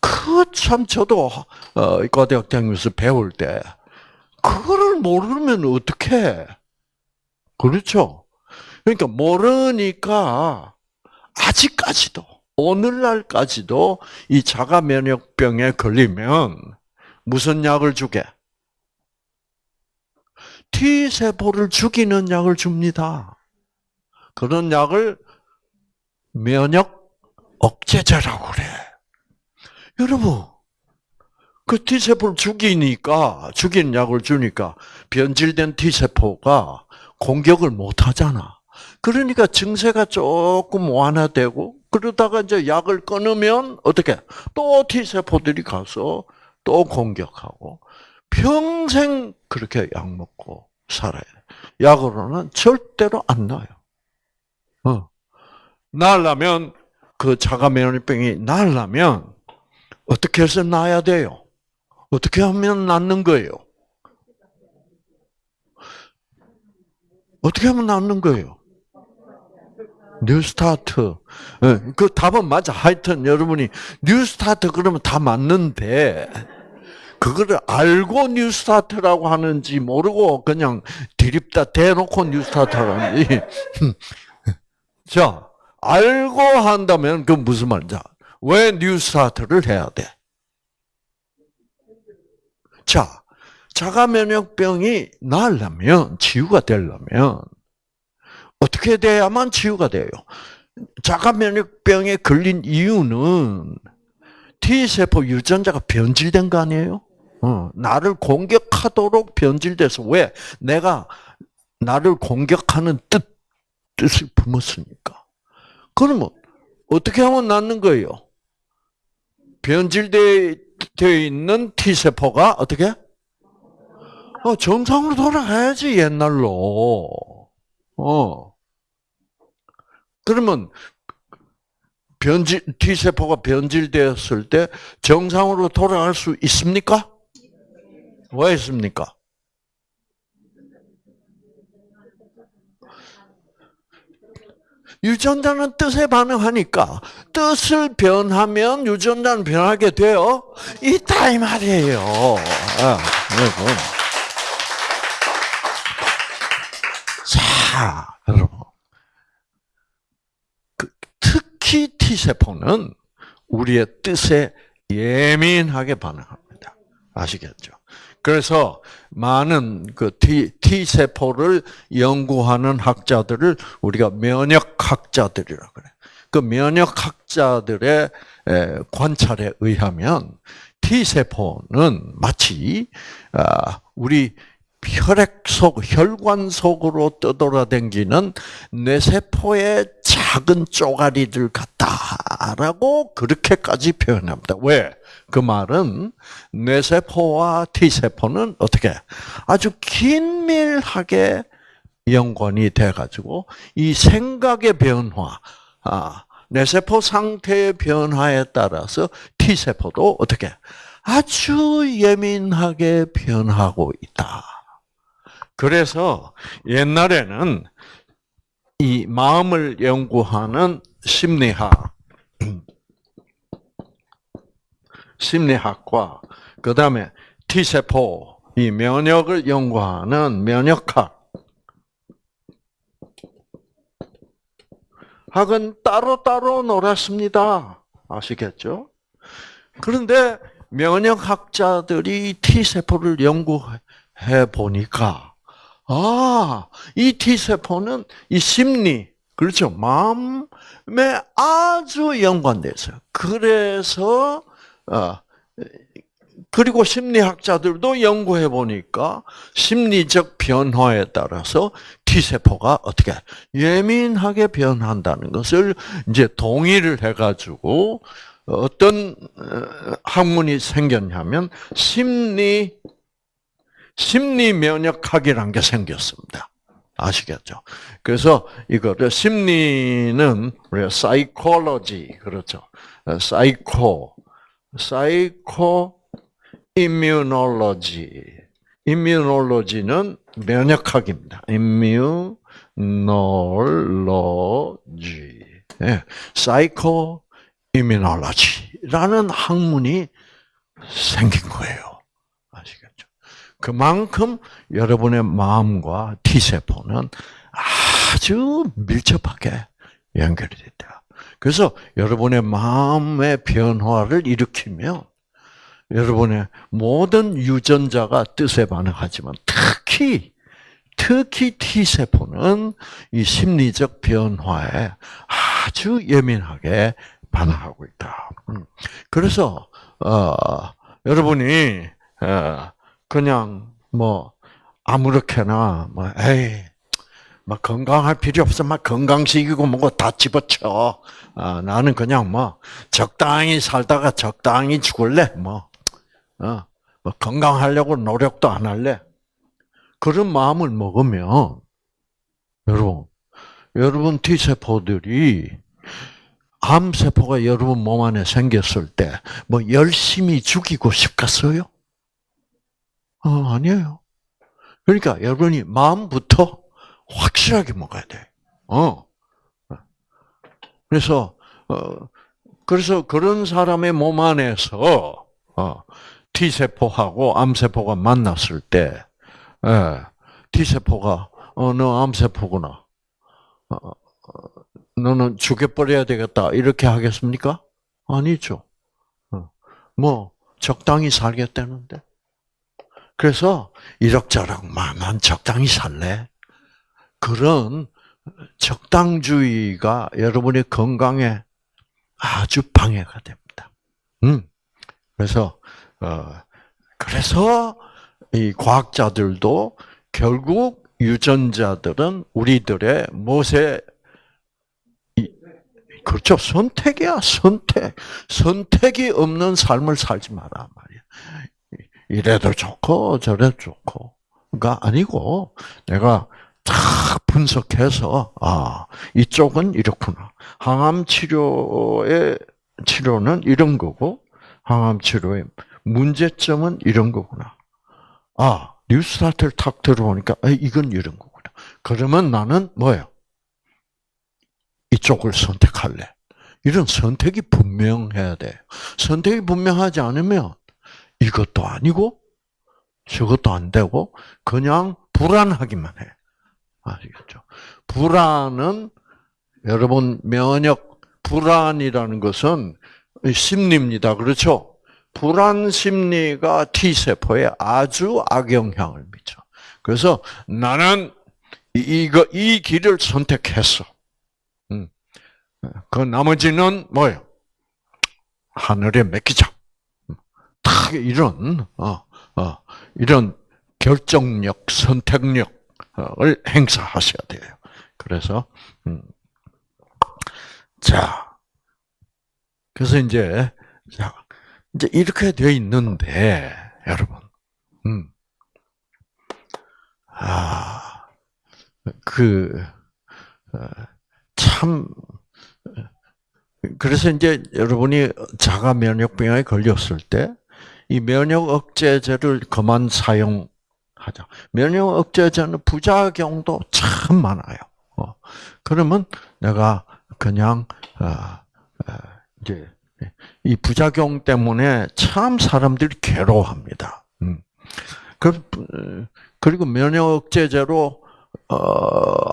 그 참 저도 어, 의과대학 다니면서 배울 때 그거를 모르면 어떡해. 그렇죠? 그러니까 모르니까 아직까지도 오늘날까지도 이 자가 면역병에 걸리면 무슨 약을 주게? T 세포를 죽이는 약을 줍니다. 그런 약을 면역 억제제라고 그래. 여러분, 그 T 세포를 죽이니까 죽이는 약을 주니까 변질된 T 세포가 공격을 못 하잖아. 그러니까 증세가 조금 완화되고 그러다가 이제 약을 끊으면 어떻게 또 T 세포들이 가서 또 공격하고 평생 그렇게 약 먹고 살아야 돼. 약으로는 절대로 안 나요. 어. 나려면 그 자가 면역병이 나려면 어떻게 해서 나야 돼요? 어떻게 하면 낫는 거예요? 어떻게 하면 낫는 거예요? 뉴스타트. 예, 그 답은 맞아. 하여튼 여러분이 뉴스타트 그러면 다 맞는데 그거를 알고 뉴스타트라고 하는지 모르고 그냥 드립다 대놓고 뉴스타트라고 하는지. 자, 알고 한다면 그 무슨 말이냐? 왜 뉴스타트를 해야 돼? 자, 자가 면역병이 나으려면 치유가 되려면 어떻게 돼야만 치유가 돼요? 자가 면역병에 걸린 이유는 T 세포 유전자가 변질된 거 아니에요? 어, 나를 공격하도록 변질돼서 왜 내가 나를 공격하는 뜻 뜻을 품었으니까. 그러면 어떻게 하면 낫는 거예요? 변질되어 있는 T 세포가 어떻게? 어, 정상으로 돌아가야지 옛날로. 어. 그러면 변질 T 세포가 변질되었을 때 정상으로 돌아갈 수 있습니까? 왜 있습니까? 유전자는 뜻에 반응하니까 뜻을 변하면 유전자는 변하게 되어 있다 이 말이에요. 아, 자, 여러분. 그, 특히 T세포는 우리의 뜻에 예민하게 반응합니다. 아시겠죠? 그래서 많은 그 T, T세포를 연구하는 학자들을 우리가 면역학자들이라고 그래. 그 면역학자들의 관찰에 의하면 T세포는 마치 아, 우리 혈액 속, 혈관 속으로 떠돌아댕기는 뇌세포의 작은 쪼가리들 같다라고 그렇게까지 표현합니다. 왜? 그 말은 뇌세포와 T세포는 어떻게 아주 긴밀하게 연관이 돼가지고 이 생각의 변화, 아, 뇌세포 상태의 변화에 따라서 T세포도 어떻게 아주 예민하게 변하고 있다. 그래서 옛날에는 이 마음을 연구하는 심리학, 심리학과 그 다음에 T세포, 이 면역을 연구하는 면역학 학은 따로따로 놀았습니다. 아시겠죠? 그런데 면역학자들이 T세포를 연구해 보니까 아, 이 T세포는 이 심리, 그렇죠. 마음에 아주 연관돼 있어요. 그래서, 어, 그리고 심리학자들도 연구해 보니까 심리적 변화에 따라서 T세포가 어떻게 예민하게 변한다는 것을 이제 동의를 해가지고 어떤 어, 학문이 생겼냐면 심리 심리 면역학이라는 게 생겼습니다. 아시겠죠? 그래서 이거를 심리는 우리가 사이콜로지 그렇죠? psycho psycho immunology immunology는 면역학입니다. immunology 네. psycho immunology라는 학문이 생긴 거예요. 그만큼 여러분의 마음과 T세포는 아주 밀접하게 연결이 됐다. 그래서 여러분의 마음의 변화를 일으키면 여러분의 모든 유전자가 뜻에 반응하지만 특히 특히 T세포는 이 심리적 변화에 아주 예민하게 반응하고 있다. 음. 그래서 어, 여러분이 어, 그냥 뭐 아무렇게나 뭐 에이 막 건강할 필요 없어 막 건강식이고 뭐고 다 집어쳐 아, 나는 그냥 뭐 적당히 살다가 적당히 죽을래 뭐 어, 뭐 건강하려고 노력도 안 할래? 그런 마음을 먹으면 여러분, 여러분 T세포들이 암세포가 여러분 몸 안에 생겼을 때 뭐 열심히 죽이고 싶겠어요? 어, 아니에요. 그러니까 여러분이 마음부터 확실하게 먹어야 돼. 어. 그래서 어 그래서 그런 사람의 몸 안에서 어 T 세포하고 암 세포가 만났을 때, 예, T 세포가 어너 암 세포구나. 어, 어, 너는 죽여버려야 되겠다 이렇게 하겠습니까? 아니죠. 어, 뭐 적당히 살겠다는데. 그래서 이럭저럭만 난 적당히 살래. 그런 적당주의가 여러분의 건강에 아주 방해가 됩니다. 음. 그래서 어 그래서 이 과학자들도 결국 유전자들은 우리들의 무엇에 그렇죠 선택이야 선택 선택이 없는 삶을 살지 마라 말이야. 이래도 좋고 저래도 좋고가 아니고 내가 다 분석해서 아 이쪽은 이렇구나. 항암 치료의 치료는 이런 거고 항암 치료의 문제점은 이런 거구나. 아 뉴스타트를 탁 들어보니까 아, 이건 이런 거구나. 그러면 나는 뭐예요? 이쪽을 선택할래. 이런 선택이 분명해야 돼. 선택이 분명하지 않으면 이것도 아니고 저것도 안 되고 그냥 불안하기만 해. 아시겠죠? 불안은 여러분 면역 불안이라는 것은 심리입니다. 그렇죠? 불안 심리가 T 세포에 아주 악영향을 미쳐. 그래서 나는 이거 이 길을 선택했어. 음. 그 나머지는 뭐예요? 하늘에 맡기자. 딱 이런 어, 어, 이런 결정력, 선택력을 행사하셔야 돼요. 그래서 음. 자, 그래서 이제 자 이제 이렇게 되어 있는데 여러분, 음, 아, 그 어, 참. 그래서 이제 여러분이 자가 면역병에 걸렸을 때 이 면역 억제제를 그만 사용하자. 면역 억제제는 부작용도 참 많아요. 어, 그러면 내가 그냥 어, 어, 이제 이 부작용 때문에 참 사람들이 괴로워합니다. 음. 그, 그리고 면역 억제제로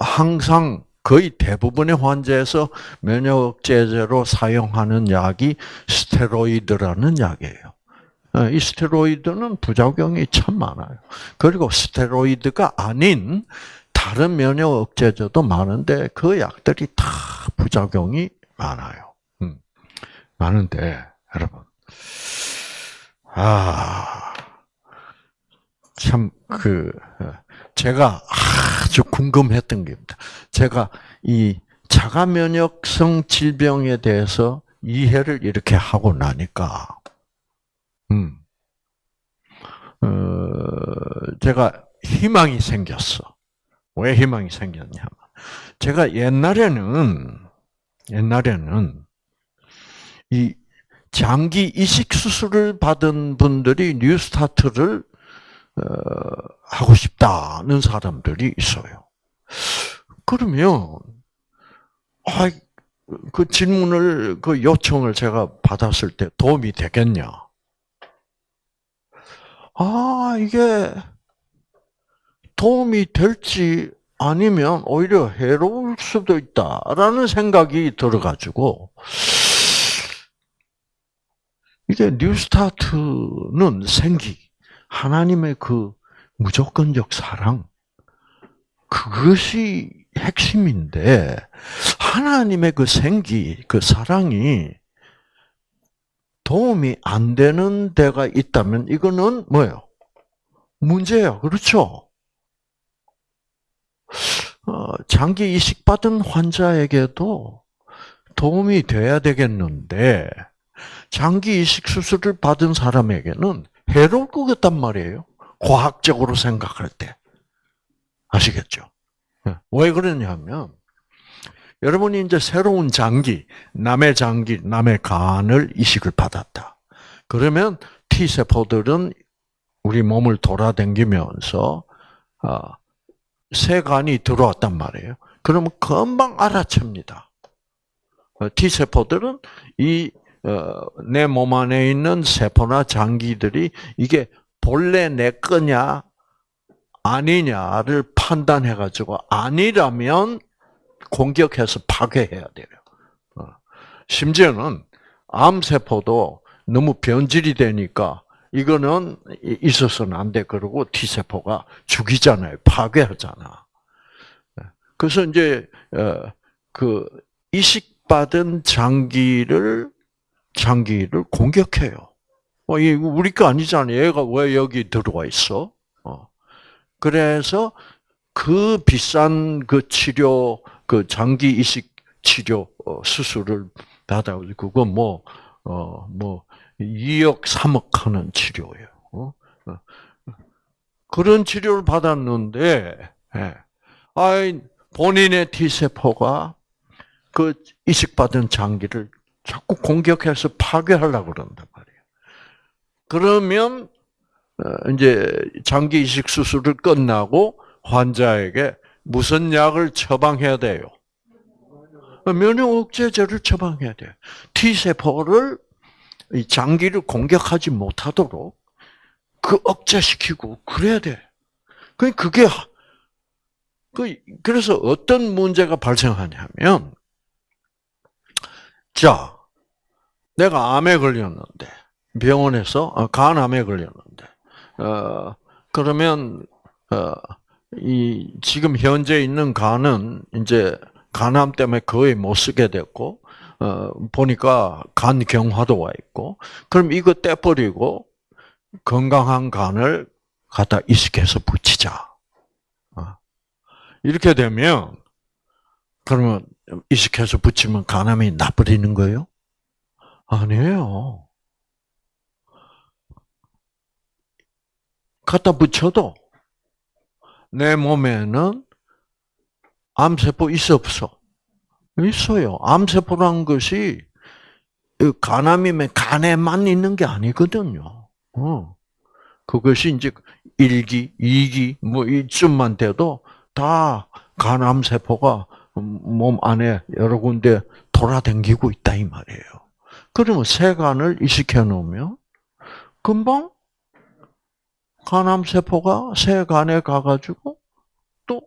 항상 거의 대부분의 환자에서 면역 억제제로 사용하는 약이 스테로이드라는 약이에요. 어, 이 스테로이드는 부작용이 참 많아요. 그리고 스테로이드가 아닌 다른 면역 억제제도 많은데 그 약들이 다 부작용이 많아요. 음, 많은데 여러분, 아, 참그 어, 제가 아주 궁금했던 게입니다. 제가 이 자가 면역성 질병에 대해서 이해를 이렇게 하고 나니까, 음, 어, 제가 희망이 생겼어. 왜 희망이 생겼냐면, 제가 옛날에는, 옛날에는, 이 장기 이식 수술을 받은 분들이 NEWSTART를 어, 하고 싶다는 사람들이 있어요. 그러면 아, 그 질문을 그 요청을 제가 받았을 때 도움이 되겠냐? 아 이게 도움이 될지 아니면 오히려 해로울 수도 있다라는 생각이 들어가지고 이게 뉴스타트는 생기 하나님의 그 무조건적 사랑 그것이 핵심인데 하나님의 그 생기, 그 사랑이 도움이 안 되는 데가 있다면 이거는 뭐예요? 문제예요. 그렇죠? 어, 장기 이식 받은 환자에게도 도움이 돼야 되겠는데 장기 이식 수술을 받은 사람에게는 해로울 것 같단 말이에요. 과학적으로 생각할 때. 아시겠죠? 예. 왜 그러냐면, 여러분이 이제 새로운 장기, 남의 장기, 남의 간을 이식을 받았다. 그러면 T세포들은 우리 몸을 돌아다니면서, 아, 새 간이 들어왔단 말이에요. 그러면 금방 알아챕니다. 어, T세포들은 이, 어, 내몸 안에 있는 세포나 장기들이 이게 본래 내 거냐, 아니냐를 판단해가지고 아니라면 공격해서 파괴해야 돼요. 어. 심지어는 암세포도 너무 변질이 되니까 이거는 있어서는 안 돼. 그러고 T세포가 죽이잖아요. 파괴하잖아. 네. 그래서 이제, 어, 그, 이식받은 장기를, 장기를 공격해요. 어, 이 우리 거 아니잖아요. 얘가 왜 여기 들어와 있어? 어. 그래서 그 비싼 그 치료, 그 장기 이식 치료 어, 수술을 받아 그거 뭐, 어, 뭐, 2억, 3억 하는 치료예요. 어? 어? 그런 치료를 받았는데, 예. 아이, 본인의 T세포가 그 이식받은 장기를 자꾸 공격해서 파괴하려고 그런단 말이에요. 그러면, 어, 이제 장기 이식 수술을 끝나고 환자에게 무슨 약을 처방해야 돼요? 면역 억제제를 처방해야 돼요. T세포를 장기를 공격하지 못하도록 그 억제시키고 그래야 돼. 그 그게 그 그래서 어떤 문제가 발생하냐면 자 내가 암에 걸렸는데 병원에서 어, 간암에 걸렸는데 어 그러면 어 이 지금 현재 있는 간은 이제 간암 때문에 거의 못 쓰게 됐고 어, 보니까 간 경화도 와 있고, 그럼 이거 떼버리고 건강한 간을 갖다 이식해서 붙이자. 어. 이렇게 되면, 그러면 이식해서 붙이면 간암이 나버리는 거예요? 아니에요. 갖다 붙여도 내 몸에는 암세포 있어 없어? 있어요. 암세포란 것이 간암이면 간에만 있는 게 아니거든요. 어. 그것이 이제 1기, 2기, 뭐 이쯤만 돼도 다 간암세포가 몸 안에 여러 군데 돌아다니고 있다 이 말이에요. 그러면 세간을 이식해 놓으면 금방 간암세포가 세간에 가가지고 또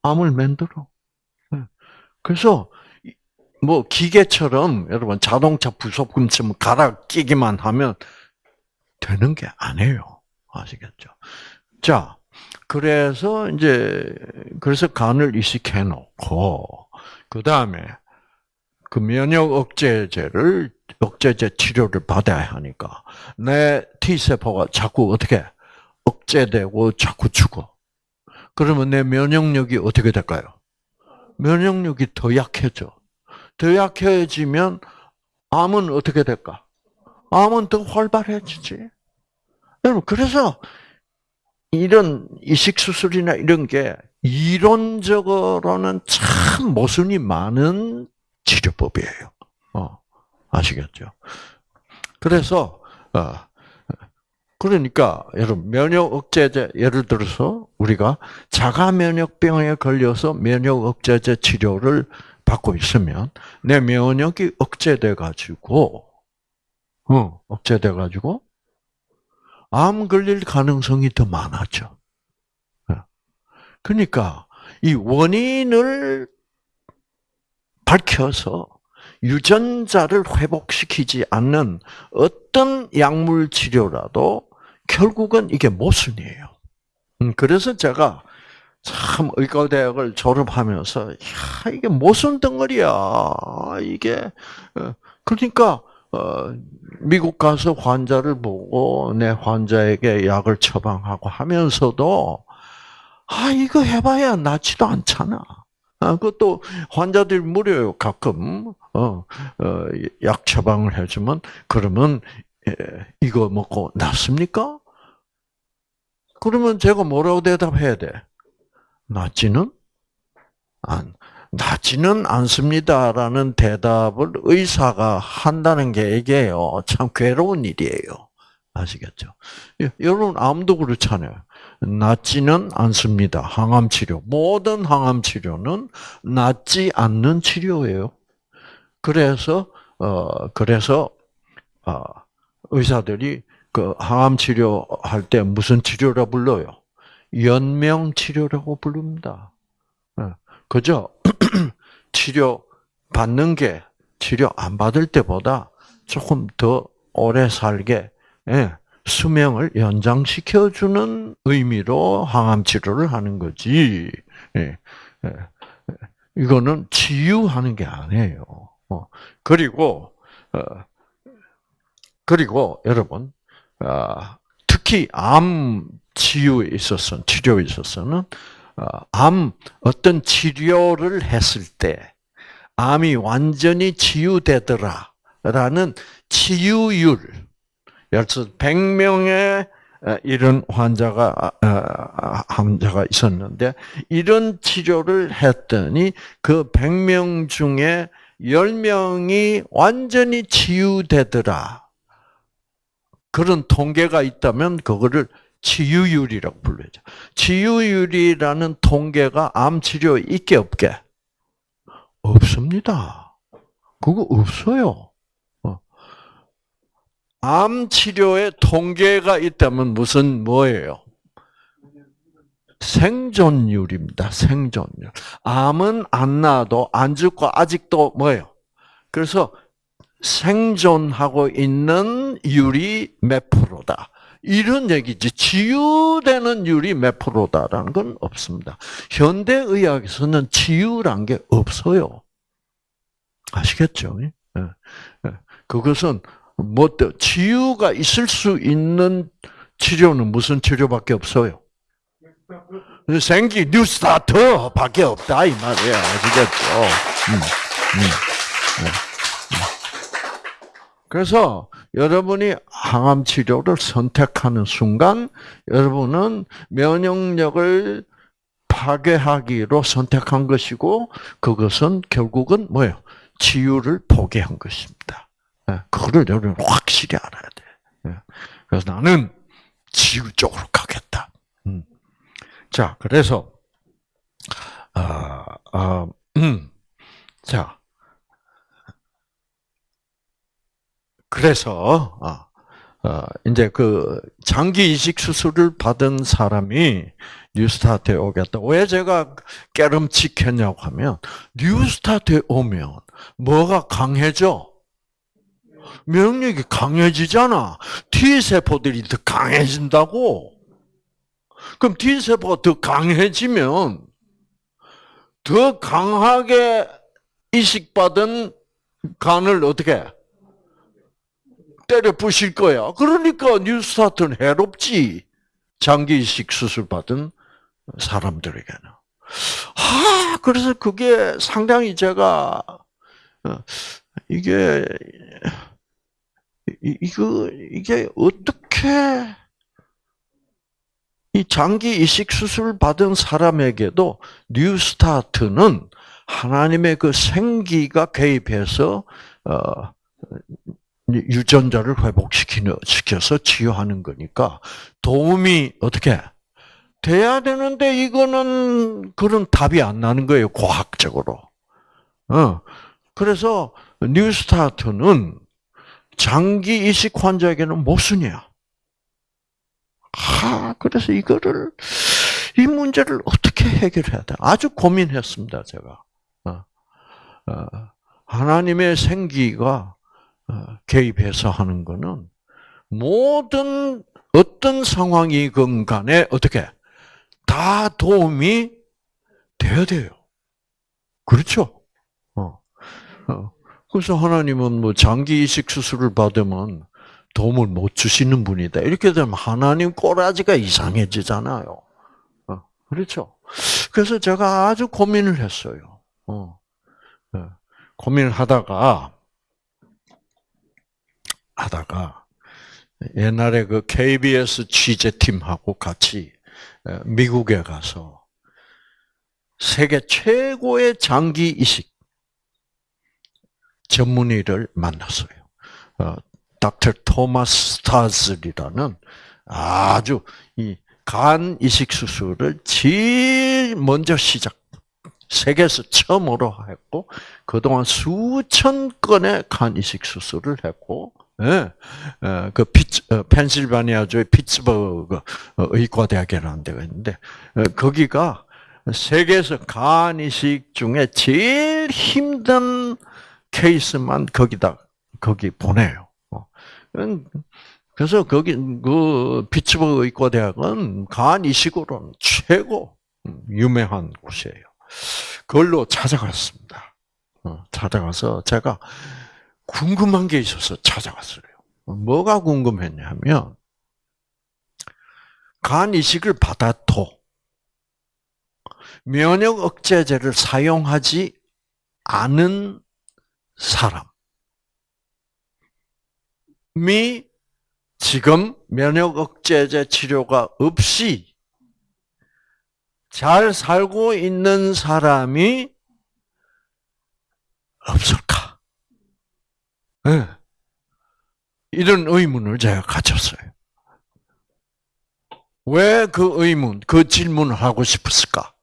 암을 만들어. 그래서 뭐 기계처럼 여러분 자동차 부속품처럼 갈아 끼기만 하면 되는 게 아니에요. 아시겠죠? 자, 그래서 이제 그래서 간을 이식해 놓고 그 다음에 그 면역 억제제를 억제제 치료를 받아야 하니까 내 T 세포가 자꾸 어떻게 억제되고 자꾸 죽어. 그러면 내 면역력이 어떻게 될까요? 면역력이 더 약해져. 더 약해지면 암은 어떻게 될까? 암은 더 활발해지지. 여러분, 그래서 이런 이식 수술이나 이런 게 이론적으로는 참 모순이 많은 치료법이에요. 어, 아시겠죠? 그래서 어, 그러니까 여러분 면역 억제제 예를 들어서 우리가 자가 면역병에 걸려서 면역 억제제 치료를 받고 있으면 내 면역이 억제돼 가지고 어, 억제돼 가지고 암 걸릴 가능성이 더 많아져. 어. 그러니까 이 원인을 밝혀서 유전자를 회복시키지 않는 어떤 약물 치료라도 결국은 이게 모순이에요. 음, 그래서 제가 참 의과대학을 졸업하면서 야 이게 모순 덩어리야 이게 어, 그러니까 어, 미국 가서 환자를 보고 내 환자에게 약을 처방하고 하면서도 아 이거 해봐야 낫지도 않잖아. 아, 그것도 환자들 무료요 가끔 어, 어, 약 처방을 해주면 그러면 이거 먹고 낫습니까? 그러면 제가 뭐라고 대답해야 돼? 낫지는 안, 낫지는 않습니다라는 대답을 의사가 한다는 게 이게요, 참 괴로운 일이에요. 아시겠죠? 예, 여러분, 암도 그렇잖아요. 낫지는 않습니다. 항암 치료. 모든 항암 치료는 낫지 않는 치료예요. 그래서, 어, 그래서, 어, 의사들이 그 항암 치료할 때 무슨 치료라 불러요? 연명 치료라고 부릅니다. 예, 그죠? 치료 받는 게 치료 안 받을 때보다 조금 더 오래 살게 예, 수명을 연장시켜 주는 의미로 항암 치료를 하는 거지. 예, 이거는 치유하는 게 아니에요. 어, 그리고 어, 그리고 여러분 아, 특히 암 치유에 있어서 치료에 있어서는 어, 암 어떤 치료를 했을 때 암이 완전히 치유되더라라는 치유율. 예를 들어서 100명의 이런 환자가 환자가 있었는데 이런 치료를 했더니 그 100명 중에 10명이 완전히 치유되더라. 그런 통계가 있다면 그거를 치유율이라고 불러야죠. 치유율이라는 통계가 암 치료에 있게 없게? 없습니다. 그거 없어요. 어. 암 치료에 통계가 있다면 무슨 뭐예요? 생존율입니다. 생존율. 암은 안 나도 안 죽고 아직도 뭐예요? 그래서 생존하고 있는 율이 몇 프로다. 이런 얘기지. 치유되는 율이 몇 프로다라는 건 없습니다. 현대의학에서는 치유란 게 없어요. 아시겠죠? 예. 예. 그것은 뭐 치유가 있을 수 있는 치료는 무슨 치료밖에 없어요. 생기 뉴스타터밖에 없다 이 말이야. 아시겠죠? 음, 음, 음. 그래서 여러분이 항암 치료를 선택하는 순간 여러분은 면역력을 파괴하기로 선택한 것이고 그것은 결국은 뭐예요? 치유를 포기한 것입니다. 예, 그거를 여러분 확실히 알아야 돼. 예, 그래서 나는 치유 쪽으로 가겠다. 음. 자, 그래서 아, 아, 음. 자, 그래서 어, 어, 이제 그 장기 이식 수술을 받은 사람이 뉴스타트에 오겠다. 왜 제가 깨름칙했냐고 하면 뉴스타트에 오면 뭐가 강해져? 면역력이 강해지잖아. T 세포들이 더 강해진다고. 그럼 T 세포가 더 강해지면 더 강하게 이식받은 간을 어떻게 때려 부실 거야. 그러니까 뉴스타트는 해롭지. 장기 이식 수술 받은 사람들에게는. 아, 그래서 그게 상당히 제가, 어, 이게, 이거, 이게 어떻게, 이 장기 이식 수술 받은 사람에게도 뉴스타트는 하나님의 그 생기가 개입해서, 어, 유전자를 회복시켜서 치유하는 거니까 도움이 어떻게 돼야 되는데 이거는 그런 답이 안 나는 거예요 과학적으로. 어 그래서 뉴스타트는 장기 이식 환자에게는 모순이야. 아 그래서 이거를 이 문제를 어떻게 해결해야 돼? 아주 고민했습니다 제가. 어, 어, 하나님의 생기가 어, 개입해서 하는 거는 모든 어떤 상황이건 간에 어떻게 다 도움이 돼야 돼요. 그렇죠? 어. 어. 그래서 하나님은 뭐 장기 이식 수술을 받으면 도움을 못 주시는 분이다. 이렇게 되면 하나님 꼬라지가 이상해지잖아요. 어. 그렇죠? 그래서 제가 아주 고민을 했어요. 어. 고민을 하다가 하다가 옛날에 그 KBS 취재팀하고 같이 미국에 가서 세계 최고의 장기 이식 전문의를 만났어요. 어, 닥터 토마스 스타즐이라는 아주 이 간 이식 수술을 제일 먼저 시작 세계에서 처음으로 했고 그동안 수천 건의 간 이식 수술을 했고 그 피츠, 어, 펜실바니아주의 피츠버그 의과대학이라는 데가 있는데 거기가 세계에서 간 이식 중에 제일 힘든 케이스만 거기다 거기 보내요. 그래서 거기 그 피츠버그 의과대학은 간 이식으로는 최고 유명한 곳이에요. 그걸로 찾아갔습니다. 어, 찾아가서 제가 궁금한 게 있어서 찾아갔어요. 뭐가 궁금했냐면 간 이식을 받아도 면역 억제제를 사용하지 않은 사람이 지금 면역 억제제 치료가 없이 잘 살고 있는 사람이 없을까? 네. 이런 의문을 제가 가졌어요. 왜 그 의문, 그 질문을 하고 싶었을까?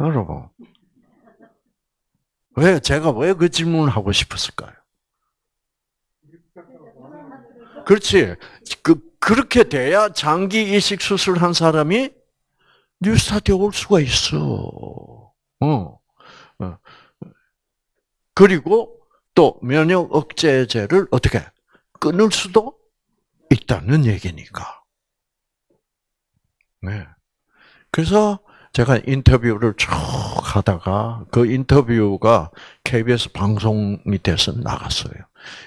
여러분, 왜 제가 왜 그 질문을 하고 싶었을까요? 그렇지. 그 그렇게 돼야 장기 이식 수술한 사람이 뉴스타트에 올 수가 있어. 어. 어. 그리고 또 면역 억제제를 어떻게 끊을 수도 있다는 얘기니까. 네. 그래서 제가 인터뷰를 쭉 하다가 그 인터뷰가 KBS 방송이 돼서 나갔어요.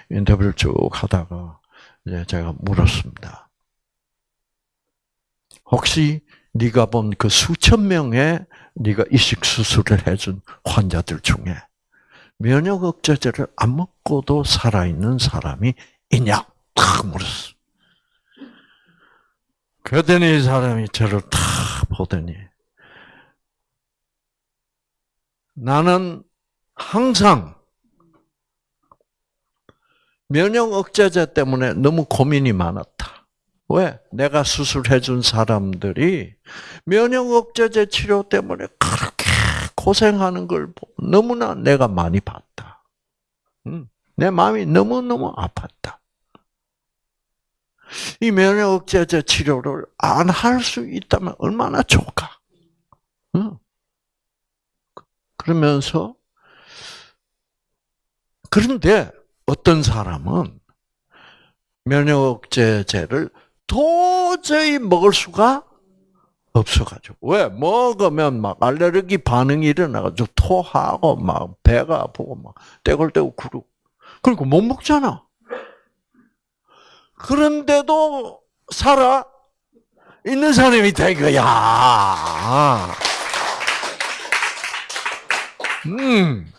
인터뷰를 쭉 하다가 이제 제가 물었습니다. 혹시 네가 본 그 수천 명의 네가 이식 수술을 해준 환자들 중에 면역 억제제를 안 먹고도 살아있는 사람이 있냐? 탁 물었어. 그랬더니 이 사람이 저를 탁 보더니 나는 항상 면역 억제제 때문에 너무 고민이 많았다. 왜? 내가 수술해준 사람들이 면역 억제제 치료 때문에 그렇게 고생하는 걸 너무나 내가 많이 봤다. 내 마음이 너무너무 아팠다. 이 면역 억제제 치료를 안 할 수 있다면 얼마나 좋을까? 그러면서 그런데 어떤 사람은 면역제제를 도저히 먹을 수가 없어가지고 왜 먹으면 막 알레르기 반응이 일어나가지고 토하고 막 배가 아프고 막 떼굴떼굴 구르고 그리고 못 먹잖아. 그런데도 살아 있는 사람이 된 거야. 음.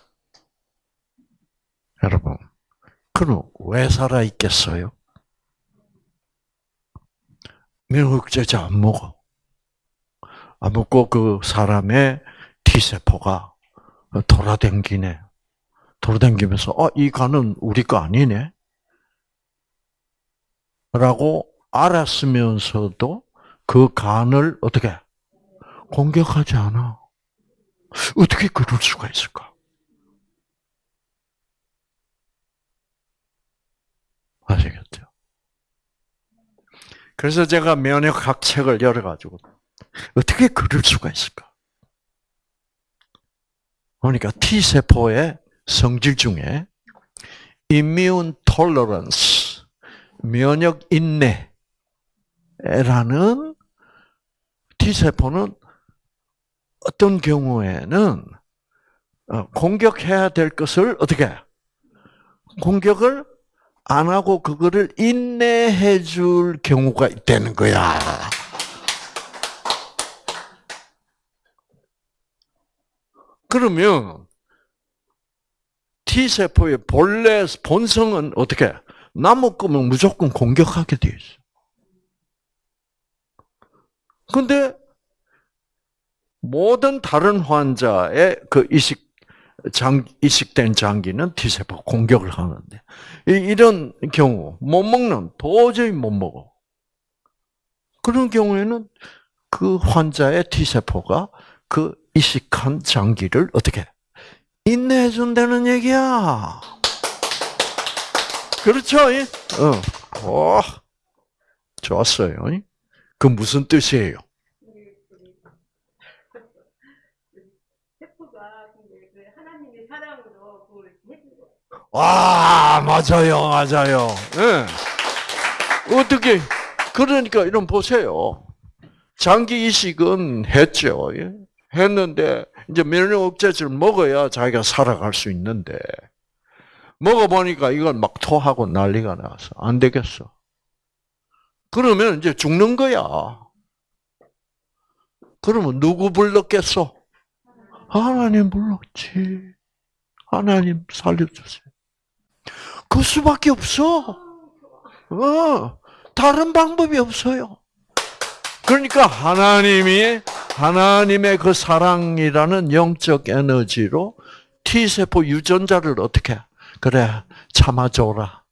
여러분, 그럼 왜 살아 있겠어요? 면역제제 안 먹어. 안 먹고 그 사람의 T세포가 돌아댕기네. 돌아댕기면서, 어, 이 간은 우리 거 아니네? 라고 알았으면서도 그 간을 어떻게 공격하지 않아. 어떻게 그럴 수가 있을까? 아시겠죠? 그래서 제가 면역학 책을 열어가지고 어떻게 그럴 수가 있을까? 그러니까 T 세포의 성질 중에 immune tolerance 면역 인내라는 T 세포는 어떤 경우에는 어, 공격해야 될 것을 어떻게 공격을 안 하고 그거를 인내해 줄 경우가 있다는 거야. 그러면 T 세포의 본래 본성은 어떻게 나무 끄면 무조건 공격하게 돼 있어. 근데 모든 다른 환자의 그 이식 장 이식된 장기는 T 세포 공격을 하는데 이런 경우 못 먹는 도저히 못 먹어. 그런 경우에는 그 환자의 T 세포가 그 이식한 장기를 어떻게 인내해 준다는 얘기야. 그렇죠? 어. 어. 좋았어요. 그 무슨 뜻이에요? 와, 맞아요, 맞아요. 네. 어떻게, 그러니까 이런 보세요. 장기 이식은 했죠. 예? 했는데, 이제 면역 억제제를 먹어야 자기가 살아갈 수 있는데, 먹어보니까 이걸 막 토하고 난리가 나서 안 되겠어. 그러면 이제 죽는 거야. 그러면 누구 불렀겠어? 하나님 불렀지. 하나님 살려주세요. 그 수밖에 없어. 어, 다른 방법이 없어요. 그러니까 하나님이 하나님의 그 사랑이라는 영적 에너지로 T 세포 유전자를 어떻게 그래 참아줘라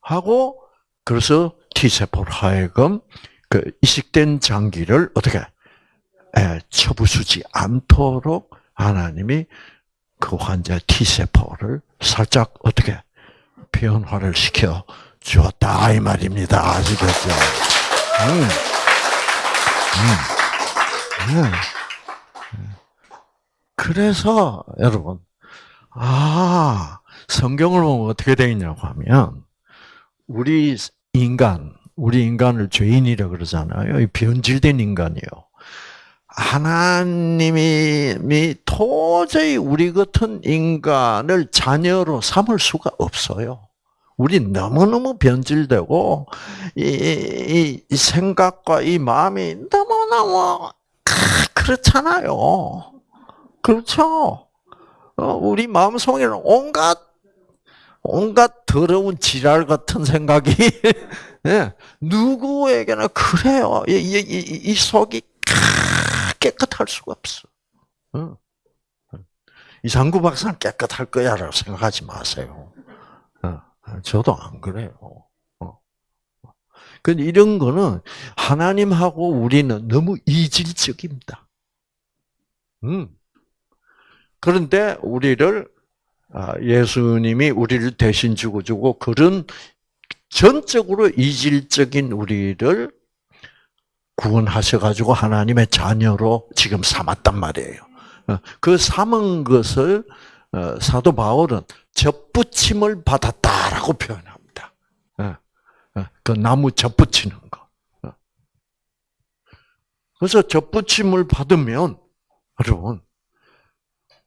하고 그래서 T 세포를 하여금 그 이식된 장기를 어떻게 에, 쳐부수지 않도록 하나님이 그 환자 T 세포를 살짝 어떻게 변화를 시켜 주었다 이 말입니다. 아시겠죠? 음. 음. 네. 그래서 여러분 아 성경을 보면 어떻게 되어 있냐고 하면 우리 인간 우리 인간을 죄인이라 그러잖아요. 변질된 인간이요. 하나님이 도저히 우리 같은 인간을 자녀로 삼을 수가 없어요. 우리 너무너무 변질되고, 이, 이, 이 생각과 이 마음이 너무 너무, 그렇잖아요. 그렇죠? 어, 우리 마음속에는 온갖, 온갖 더러운 지랄 같은 생각이, 예, 누구에게나 그래요. 이, 이, 이, 이 속이 깨끗할 수가 없어. 어. 이상구 박사는 깨끗할 거야라고 생각하지 마세요. 어. 저도 안 그래요. 근데 이런 거는 하나님하고 우리는 너무 이질적입니다. 음. 그런데 우리를 아, 예수님이 우리를 대신 죽어주고 그런 전적으로 이질적인 우리를 구원하셔가지고 하나님의 자녀로 지금 삼았단 말이에요. 어, 그 삼은 것을 어, 사도 바울은 접붙임을 받았다라고 표현합니다. 어, 그 나무 접붙이는 거. 그래서 접붙임을 받으면 여러분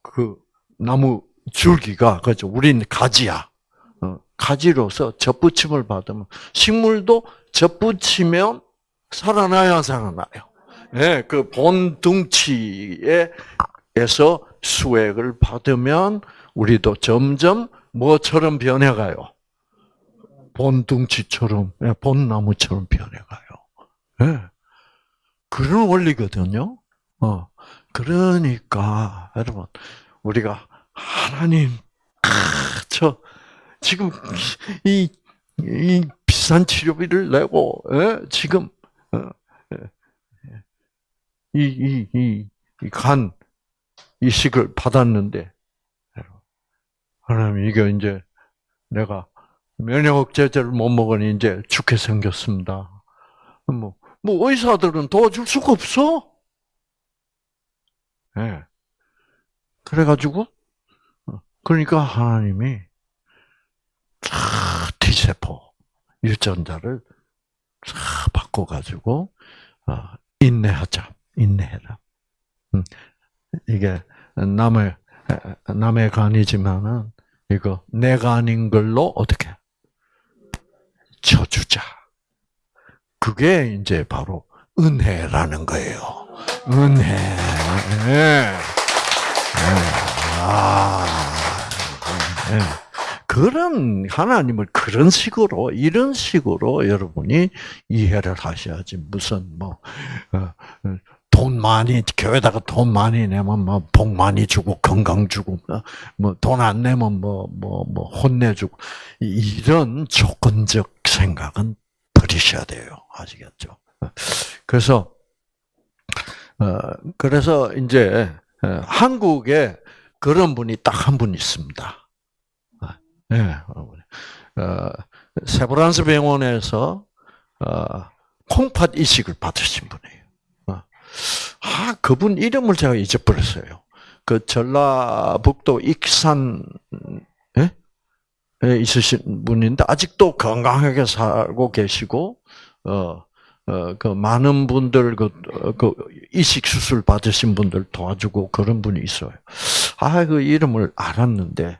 그 나무 줄기가 그죠? 우리는 가지야. 가지로서 접붙임을 받으면 식물도 접붙이면 살아나야 살아나요. 예, 그 본둥치에서 수액을 받으면 우리도 점점 뭐처럼 변해가요? 본둥치처럼, 예, 본나무처럼 변해가요. 예. 그런 원리거든요. 어. 그러니까, 여러분, 우리가, 하나님, 저, 지금, 이, 이 비싼 치료비를 내고, 예? 지금, 어, 예. 이, 이, 이, 이 간, 이식을 받았는데, 하나님, 이게 이제 내가 면역 억제제를 못 먹으니 이제 죽게 생겼습니다. 뭐, 뭐 의사들은 도와줄 수가 없어. 예. 네. 그래가지고, 어, 그러니까 하나님이 T세포 유전자를 바꿔가지고 어, 인내하자, 인내해라. 음, 이게 남의 남의 간이지만은 이거 내가 아닌 걸로 어떻게 쳐주자. 그게 이제 바로 은혜라는 거예요. 은혜. 네. 아, 예. 그런 하나님을 그런 식으로 이런 식으로 여러분이 이해를 하셔야지 무슨 뭐 돈 어, 많이 교회다가 돈 많이 내면 뭐 복 많이 주고 건강 주고 뭐 돈 안 내면 뭐 뭐뭐 뭐 혼내주고 이런 조건적 생각은 버리셔야 돼요 아시겠죠? 그래서 어 그래서 이제 어, 한국에 그런 분이 딱 한 분 있습니다. 네. 어, 세브란스 병원에서 어, 콩팥 이식을 받으신 분이에요. 어. 아, 그분 이름을 제가 잊어버렸어요. 그 전라북도 익산 에? 에 있으신 분인데 아직도 건강하게 살고 계시고 어, 어, 그 많은 분들 그, 그 이식 수술 받으신 분들 도와주고 그런 분이 있어요. 아, 그 이름을 알았는데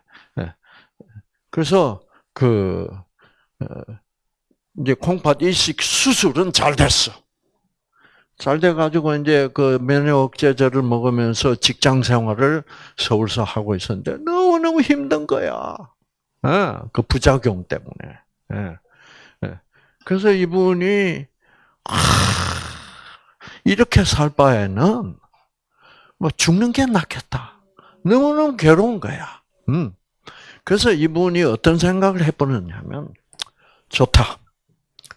그래서 그 어, 이제 콩팥 이식 수술은 잘 됐어. 잘 돼가지고 이제 그 면역 억제제를 먹으면서 직장 생활을 서울서 하고 있었는데 너무 너무 힘든 거야. 예, 그 부작용 때문에. 예, 예. 그래서 이분이 아, 이렇게 살 바에는 뭐 죽는 게 낫겠다. 너무너무 괴로운 거야. 음. 그래서 이분이 어떤 생각을 해보느냐면, 좋다.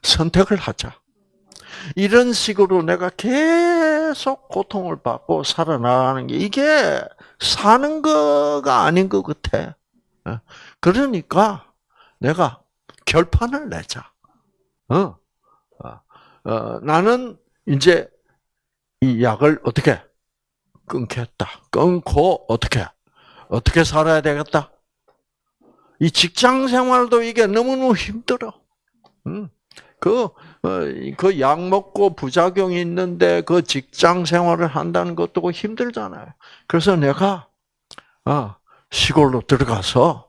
선택을 하자. 이런 식으로 내가 계속 고통을 받고 살아나가는 게 이게 사는 거가 아닌 것 같아. 어? 그러니까 내가 결판을 내자. 어? 어, 어, 나는 이제 이 약을 어떻게 끊겠다. 끊고 어떻게 어떻게 살아야 되겠다. 이 직장 생활도 이게 너무너무 힘들어. 그, 어, 그 약 먹고 부작용이 있는데 그 직장 생활을 한다는 것도 힘들잖아요. 그래서 내가, 어, 시골로 들어가서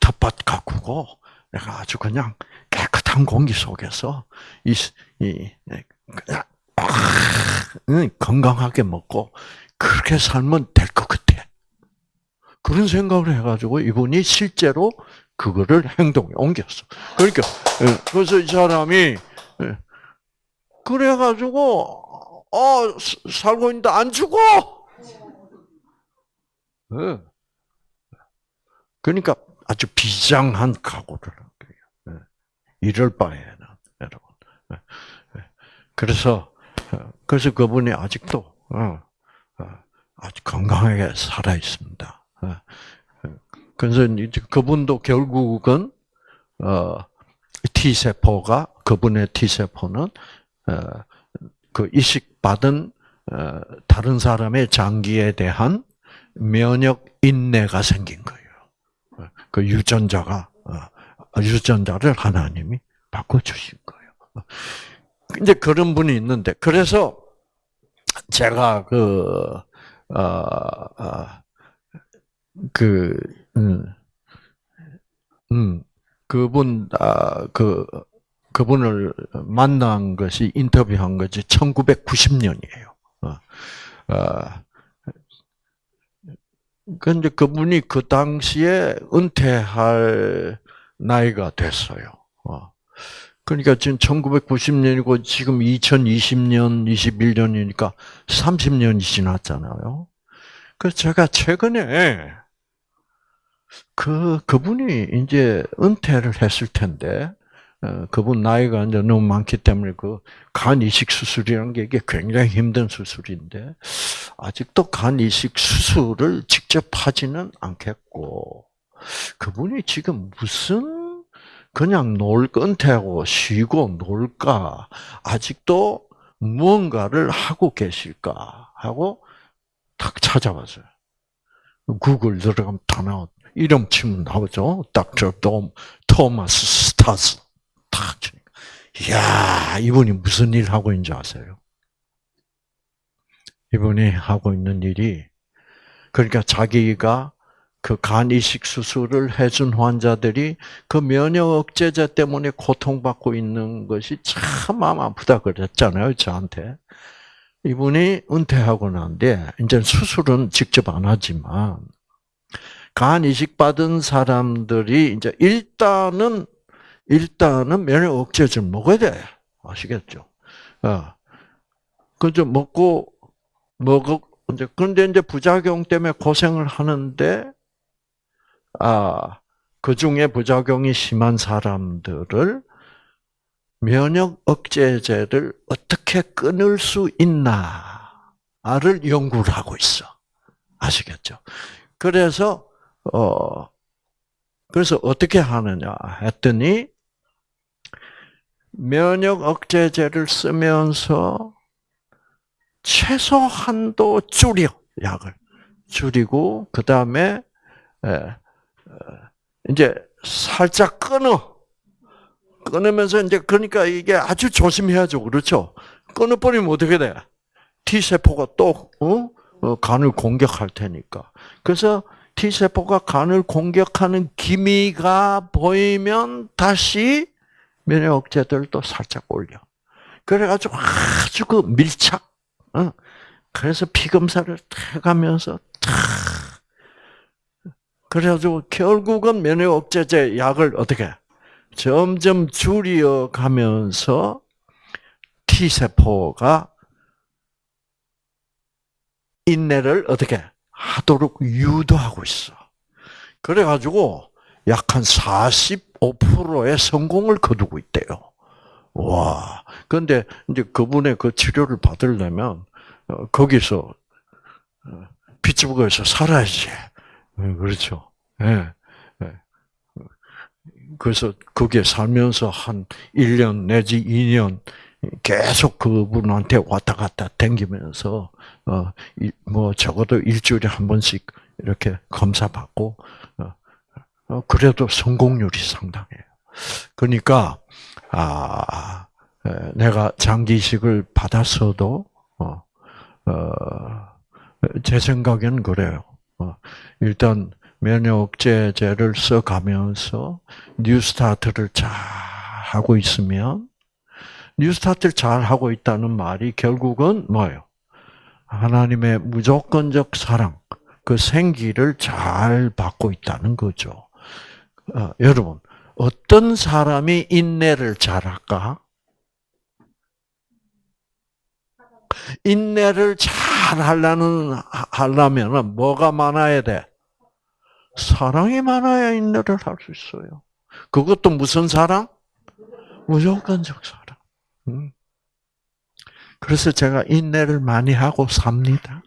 텃밭 가꾸고 내가 아주 그냥 깨끗한 공기 속에서 이, 이, 그냥, 아, 건강하게 먹고 그렇게 살면 될 것 같아. 그런 생각을 해가지고 이분이 실제로 그거를 행동에 옮겼어. 그러니까 예, 그래서 이 사람이 예, 그래가지고 어 살고 있는데 안 죽어. 예. 그러니까 아주 비장한 각오를 한 거예요. 이럴 바에는 여러분. 그래서 그래서 그분이 아직도 어, 어, 아주 건강하게 살아 있습니다. 어. 그래서 이제 그분도 결국은 어 T 세포가 그분의 T 세포는 어그 이식 받은 어 다른 사람의 장기에 대한 면역 인내가 생긴 거예요. 어, 그 유전자가 어 유전자를 하나님이 바꿔 주신 거예요. 이제 그런 분이 있는데 그래서 제가 그 어, 어, 그, 음, 음, 그분, 아, 그, 그분을 만난 것이, 인터뷰한 것이 1990년이에요. 어, 어, 근데 그분이 그 당시에 은퇴할 나이가 됐어요. 어. 그러니까 지금 1990년이고 지금 2020년, 21년이니까 30년이 지났잖아요. 그래서 제가 최근에 그 그분이 이제 은퇴를 했을 텐데 어, 그분 나이가 이제 너무 많기 때문에 그 간 이식 수술이라는 게 이게 굉장히 힘든 수술인데 아직도 간 이식 수술을 직접 하지는 않겠고 그분이 지금 무슨 그냥 놀 은퇴하고 쉬고 놀까 아직도 무언가를 하고 계실까 하고 탁 찾아봤어요. 구글 들어가면 다 나와. 이름 치면 나오죠. 닥터 돔, 토마스 스타스. 탁 치니까. 이야, 이분이 무슨 일 하고 있는지 아세요? 이분이 하고 있는 일이, 그러니까 자기가 그 간 이식 수술을 해준 환자들이 그 면역 억제제 때문에 고통받고 있는 것이 참 마음 아프다 그랬잖아요, 저한테. 이분이 은퇴하고 난데 이제 수술은 직접 안 하지만 간 이식 받은 사람들이 이제 일단은 일단은 면역 억제제를 먹어야 돼. 아시겠죠? 어. 그저 먹고 먹어 이제 그런데 이제 부작용 때문에 고생을 하는데 아, 그 중에 부작용이 심한 사람들을 면역 억제제를 어떻게 끊을 수 있나를 연구를 하고 있어. 아시겠죠? 그래서 어 그래서 어떻게 하느냐 했더니 면역 억제제를 쓰면서 최소한도 줄여 약을. 줄이고 그 다음에 이제 살짝 끊어. 끊으면서 이제 그러니까 이게 아주 조심해야죠. 그렇죠? 끊어버리면 어떻게 돼? T 세포가 또 어? 어? 간을 공격할 테니까. 그래서 T 세포가 간을 공격하는 기미가 보이면 다시 면역 억제들도 살짝 올려. 그래가지고 아주 그 밀착 어? 그래서 피 검사를 해가면서 탁 그래가지고 결국은 면역 억제제 약을 어떻게 점점 줄여 가면서 T 세포가 인내를 어떻게 하도록 유도하고 있어. 그래가지고 약 한 45%의 성공을 거두고 있대요. 와. 그런데 이제 그분의 그 치료를 받으려면 어, 거기서 피츠버그에서 어, 살아야지. 네, 그렇죠. 예. 네. 그래서 거기에 살면서 한 1년 내지 2년 계속 그분한테 왔다 갔다 댕기면서 어뭐 적어도 일주일에 한 번씩 이렇게 검사 받고 어, 그래도 성공률이 상당해요. 그러니까 아, 내가 장기식을 받았어도, 어, 어, 제 생각에는 그래요. 어, 일단 면역제제를 써가면서 뉴스타트를 잘 하고 있으면 뉴스타트를 잘 하고 있다는 말이 결국은 뭐예요? 하나님의 무조건적 사랑, 그 생기를 잘 받고 있다는 거죠. 어, 여러분, 어떤 사람이 인내를 잘할까? 인내를 잘 하려는, 하려면 뭐가 많아야 돼? 사랑이 많아야 인내를 할 수 있어요. 그것도 무슨 사랑? 무조건적 사랑. 음. 그래서 제가 인내를 많이 하고 삽니다.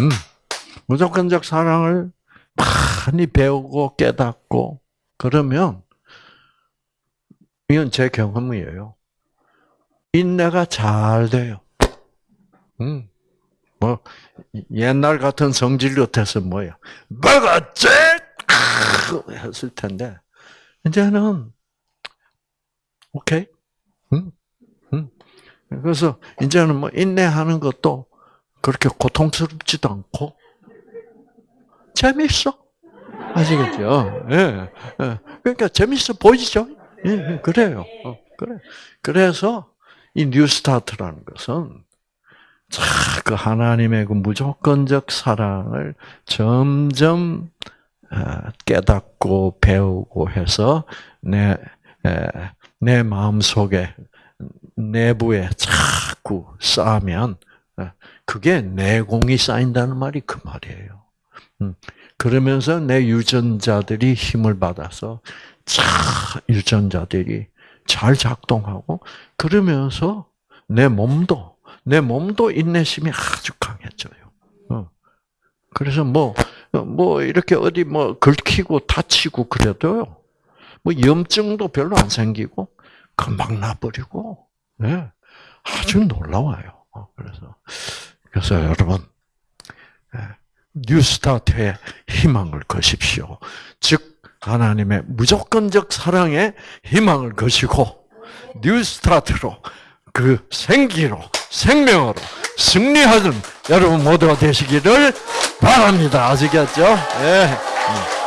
음, 무조건적 사랑을 많이 배우고 깨닫고 그러면 이건 제 경험이에요. 인내가 잘 돼요. 음, 뭐 옛날 같은 성질 같아서 뭐야, 먹었지 했을 텐데 이제는 오케이. 음, 음. 그래서 이제는 뭐 인내하는 것도 그렇게 고통스럽지도 않고 재밌어. 아시겠죠? 예. 예. 그러니까 재밌어 보이죠? 예, 예 그래요. 어, 그래. 그래서 이 뉴스타트라는 것은 그 하나님의 그 무조건적 사랑을 점점 어, 깨닫고 배우고 해서 내, 내 마음 속에 내부에 자꾸 쌓으면 그게 내공이 쌓인다는 말이 그 말이에요. 음. 그러면서 내 유전자들이 힘을 받아서 차 유전자들이 잘 작동하고 그러면서 내 몸도 내 몸도 인내심이 아주 강해져요. 어. 그래서 뭐뭐 뭐 이렇게 어디 뭐 긁히고 다치고 그래도요. 뭐 염증도 별로 안 생기고 금방 나버리고 네. 아주 놀라워요. 어, 그래서 그래서 여러분 예, 뉴스타트에 희망을 거십시오. 즉 하나님의 무조건적 사랑에 희망을 거시고 뉴스타트로 그 생기로 생명으로 승리하는 여러분 모두가 되시기를 바랍니다. 아시겠죠? 예.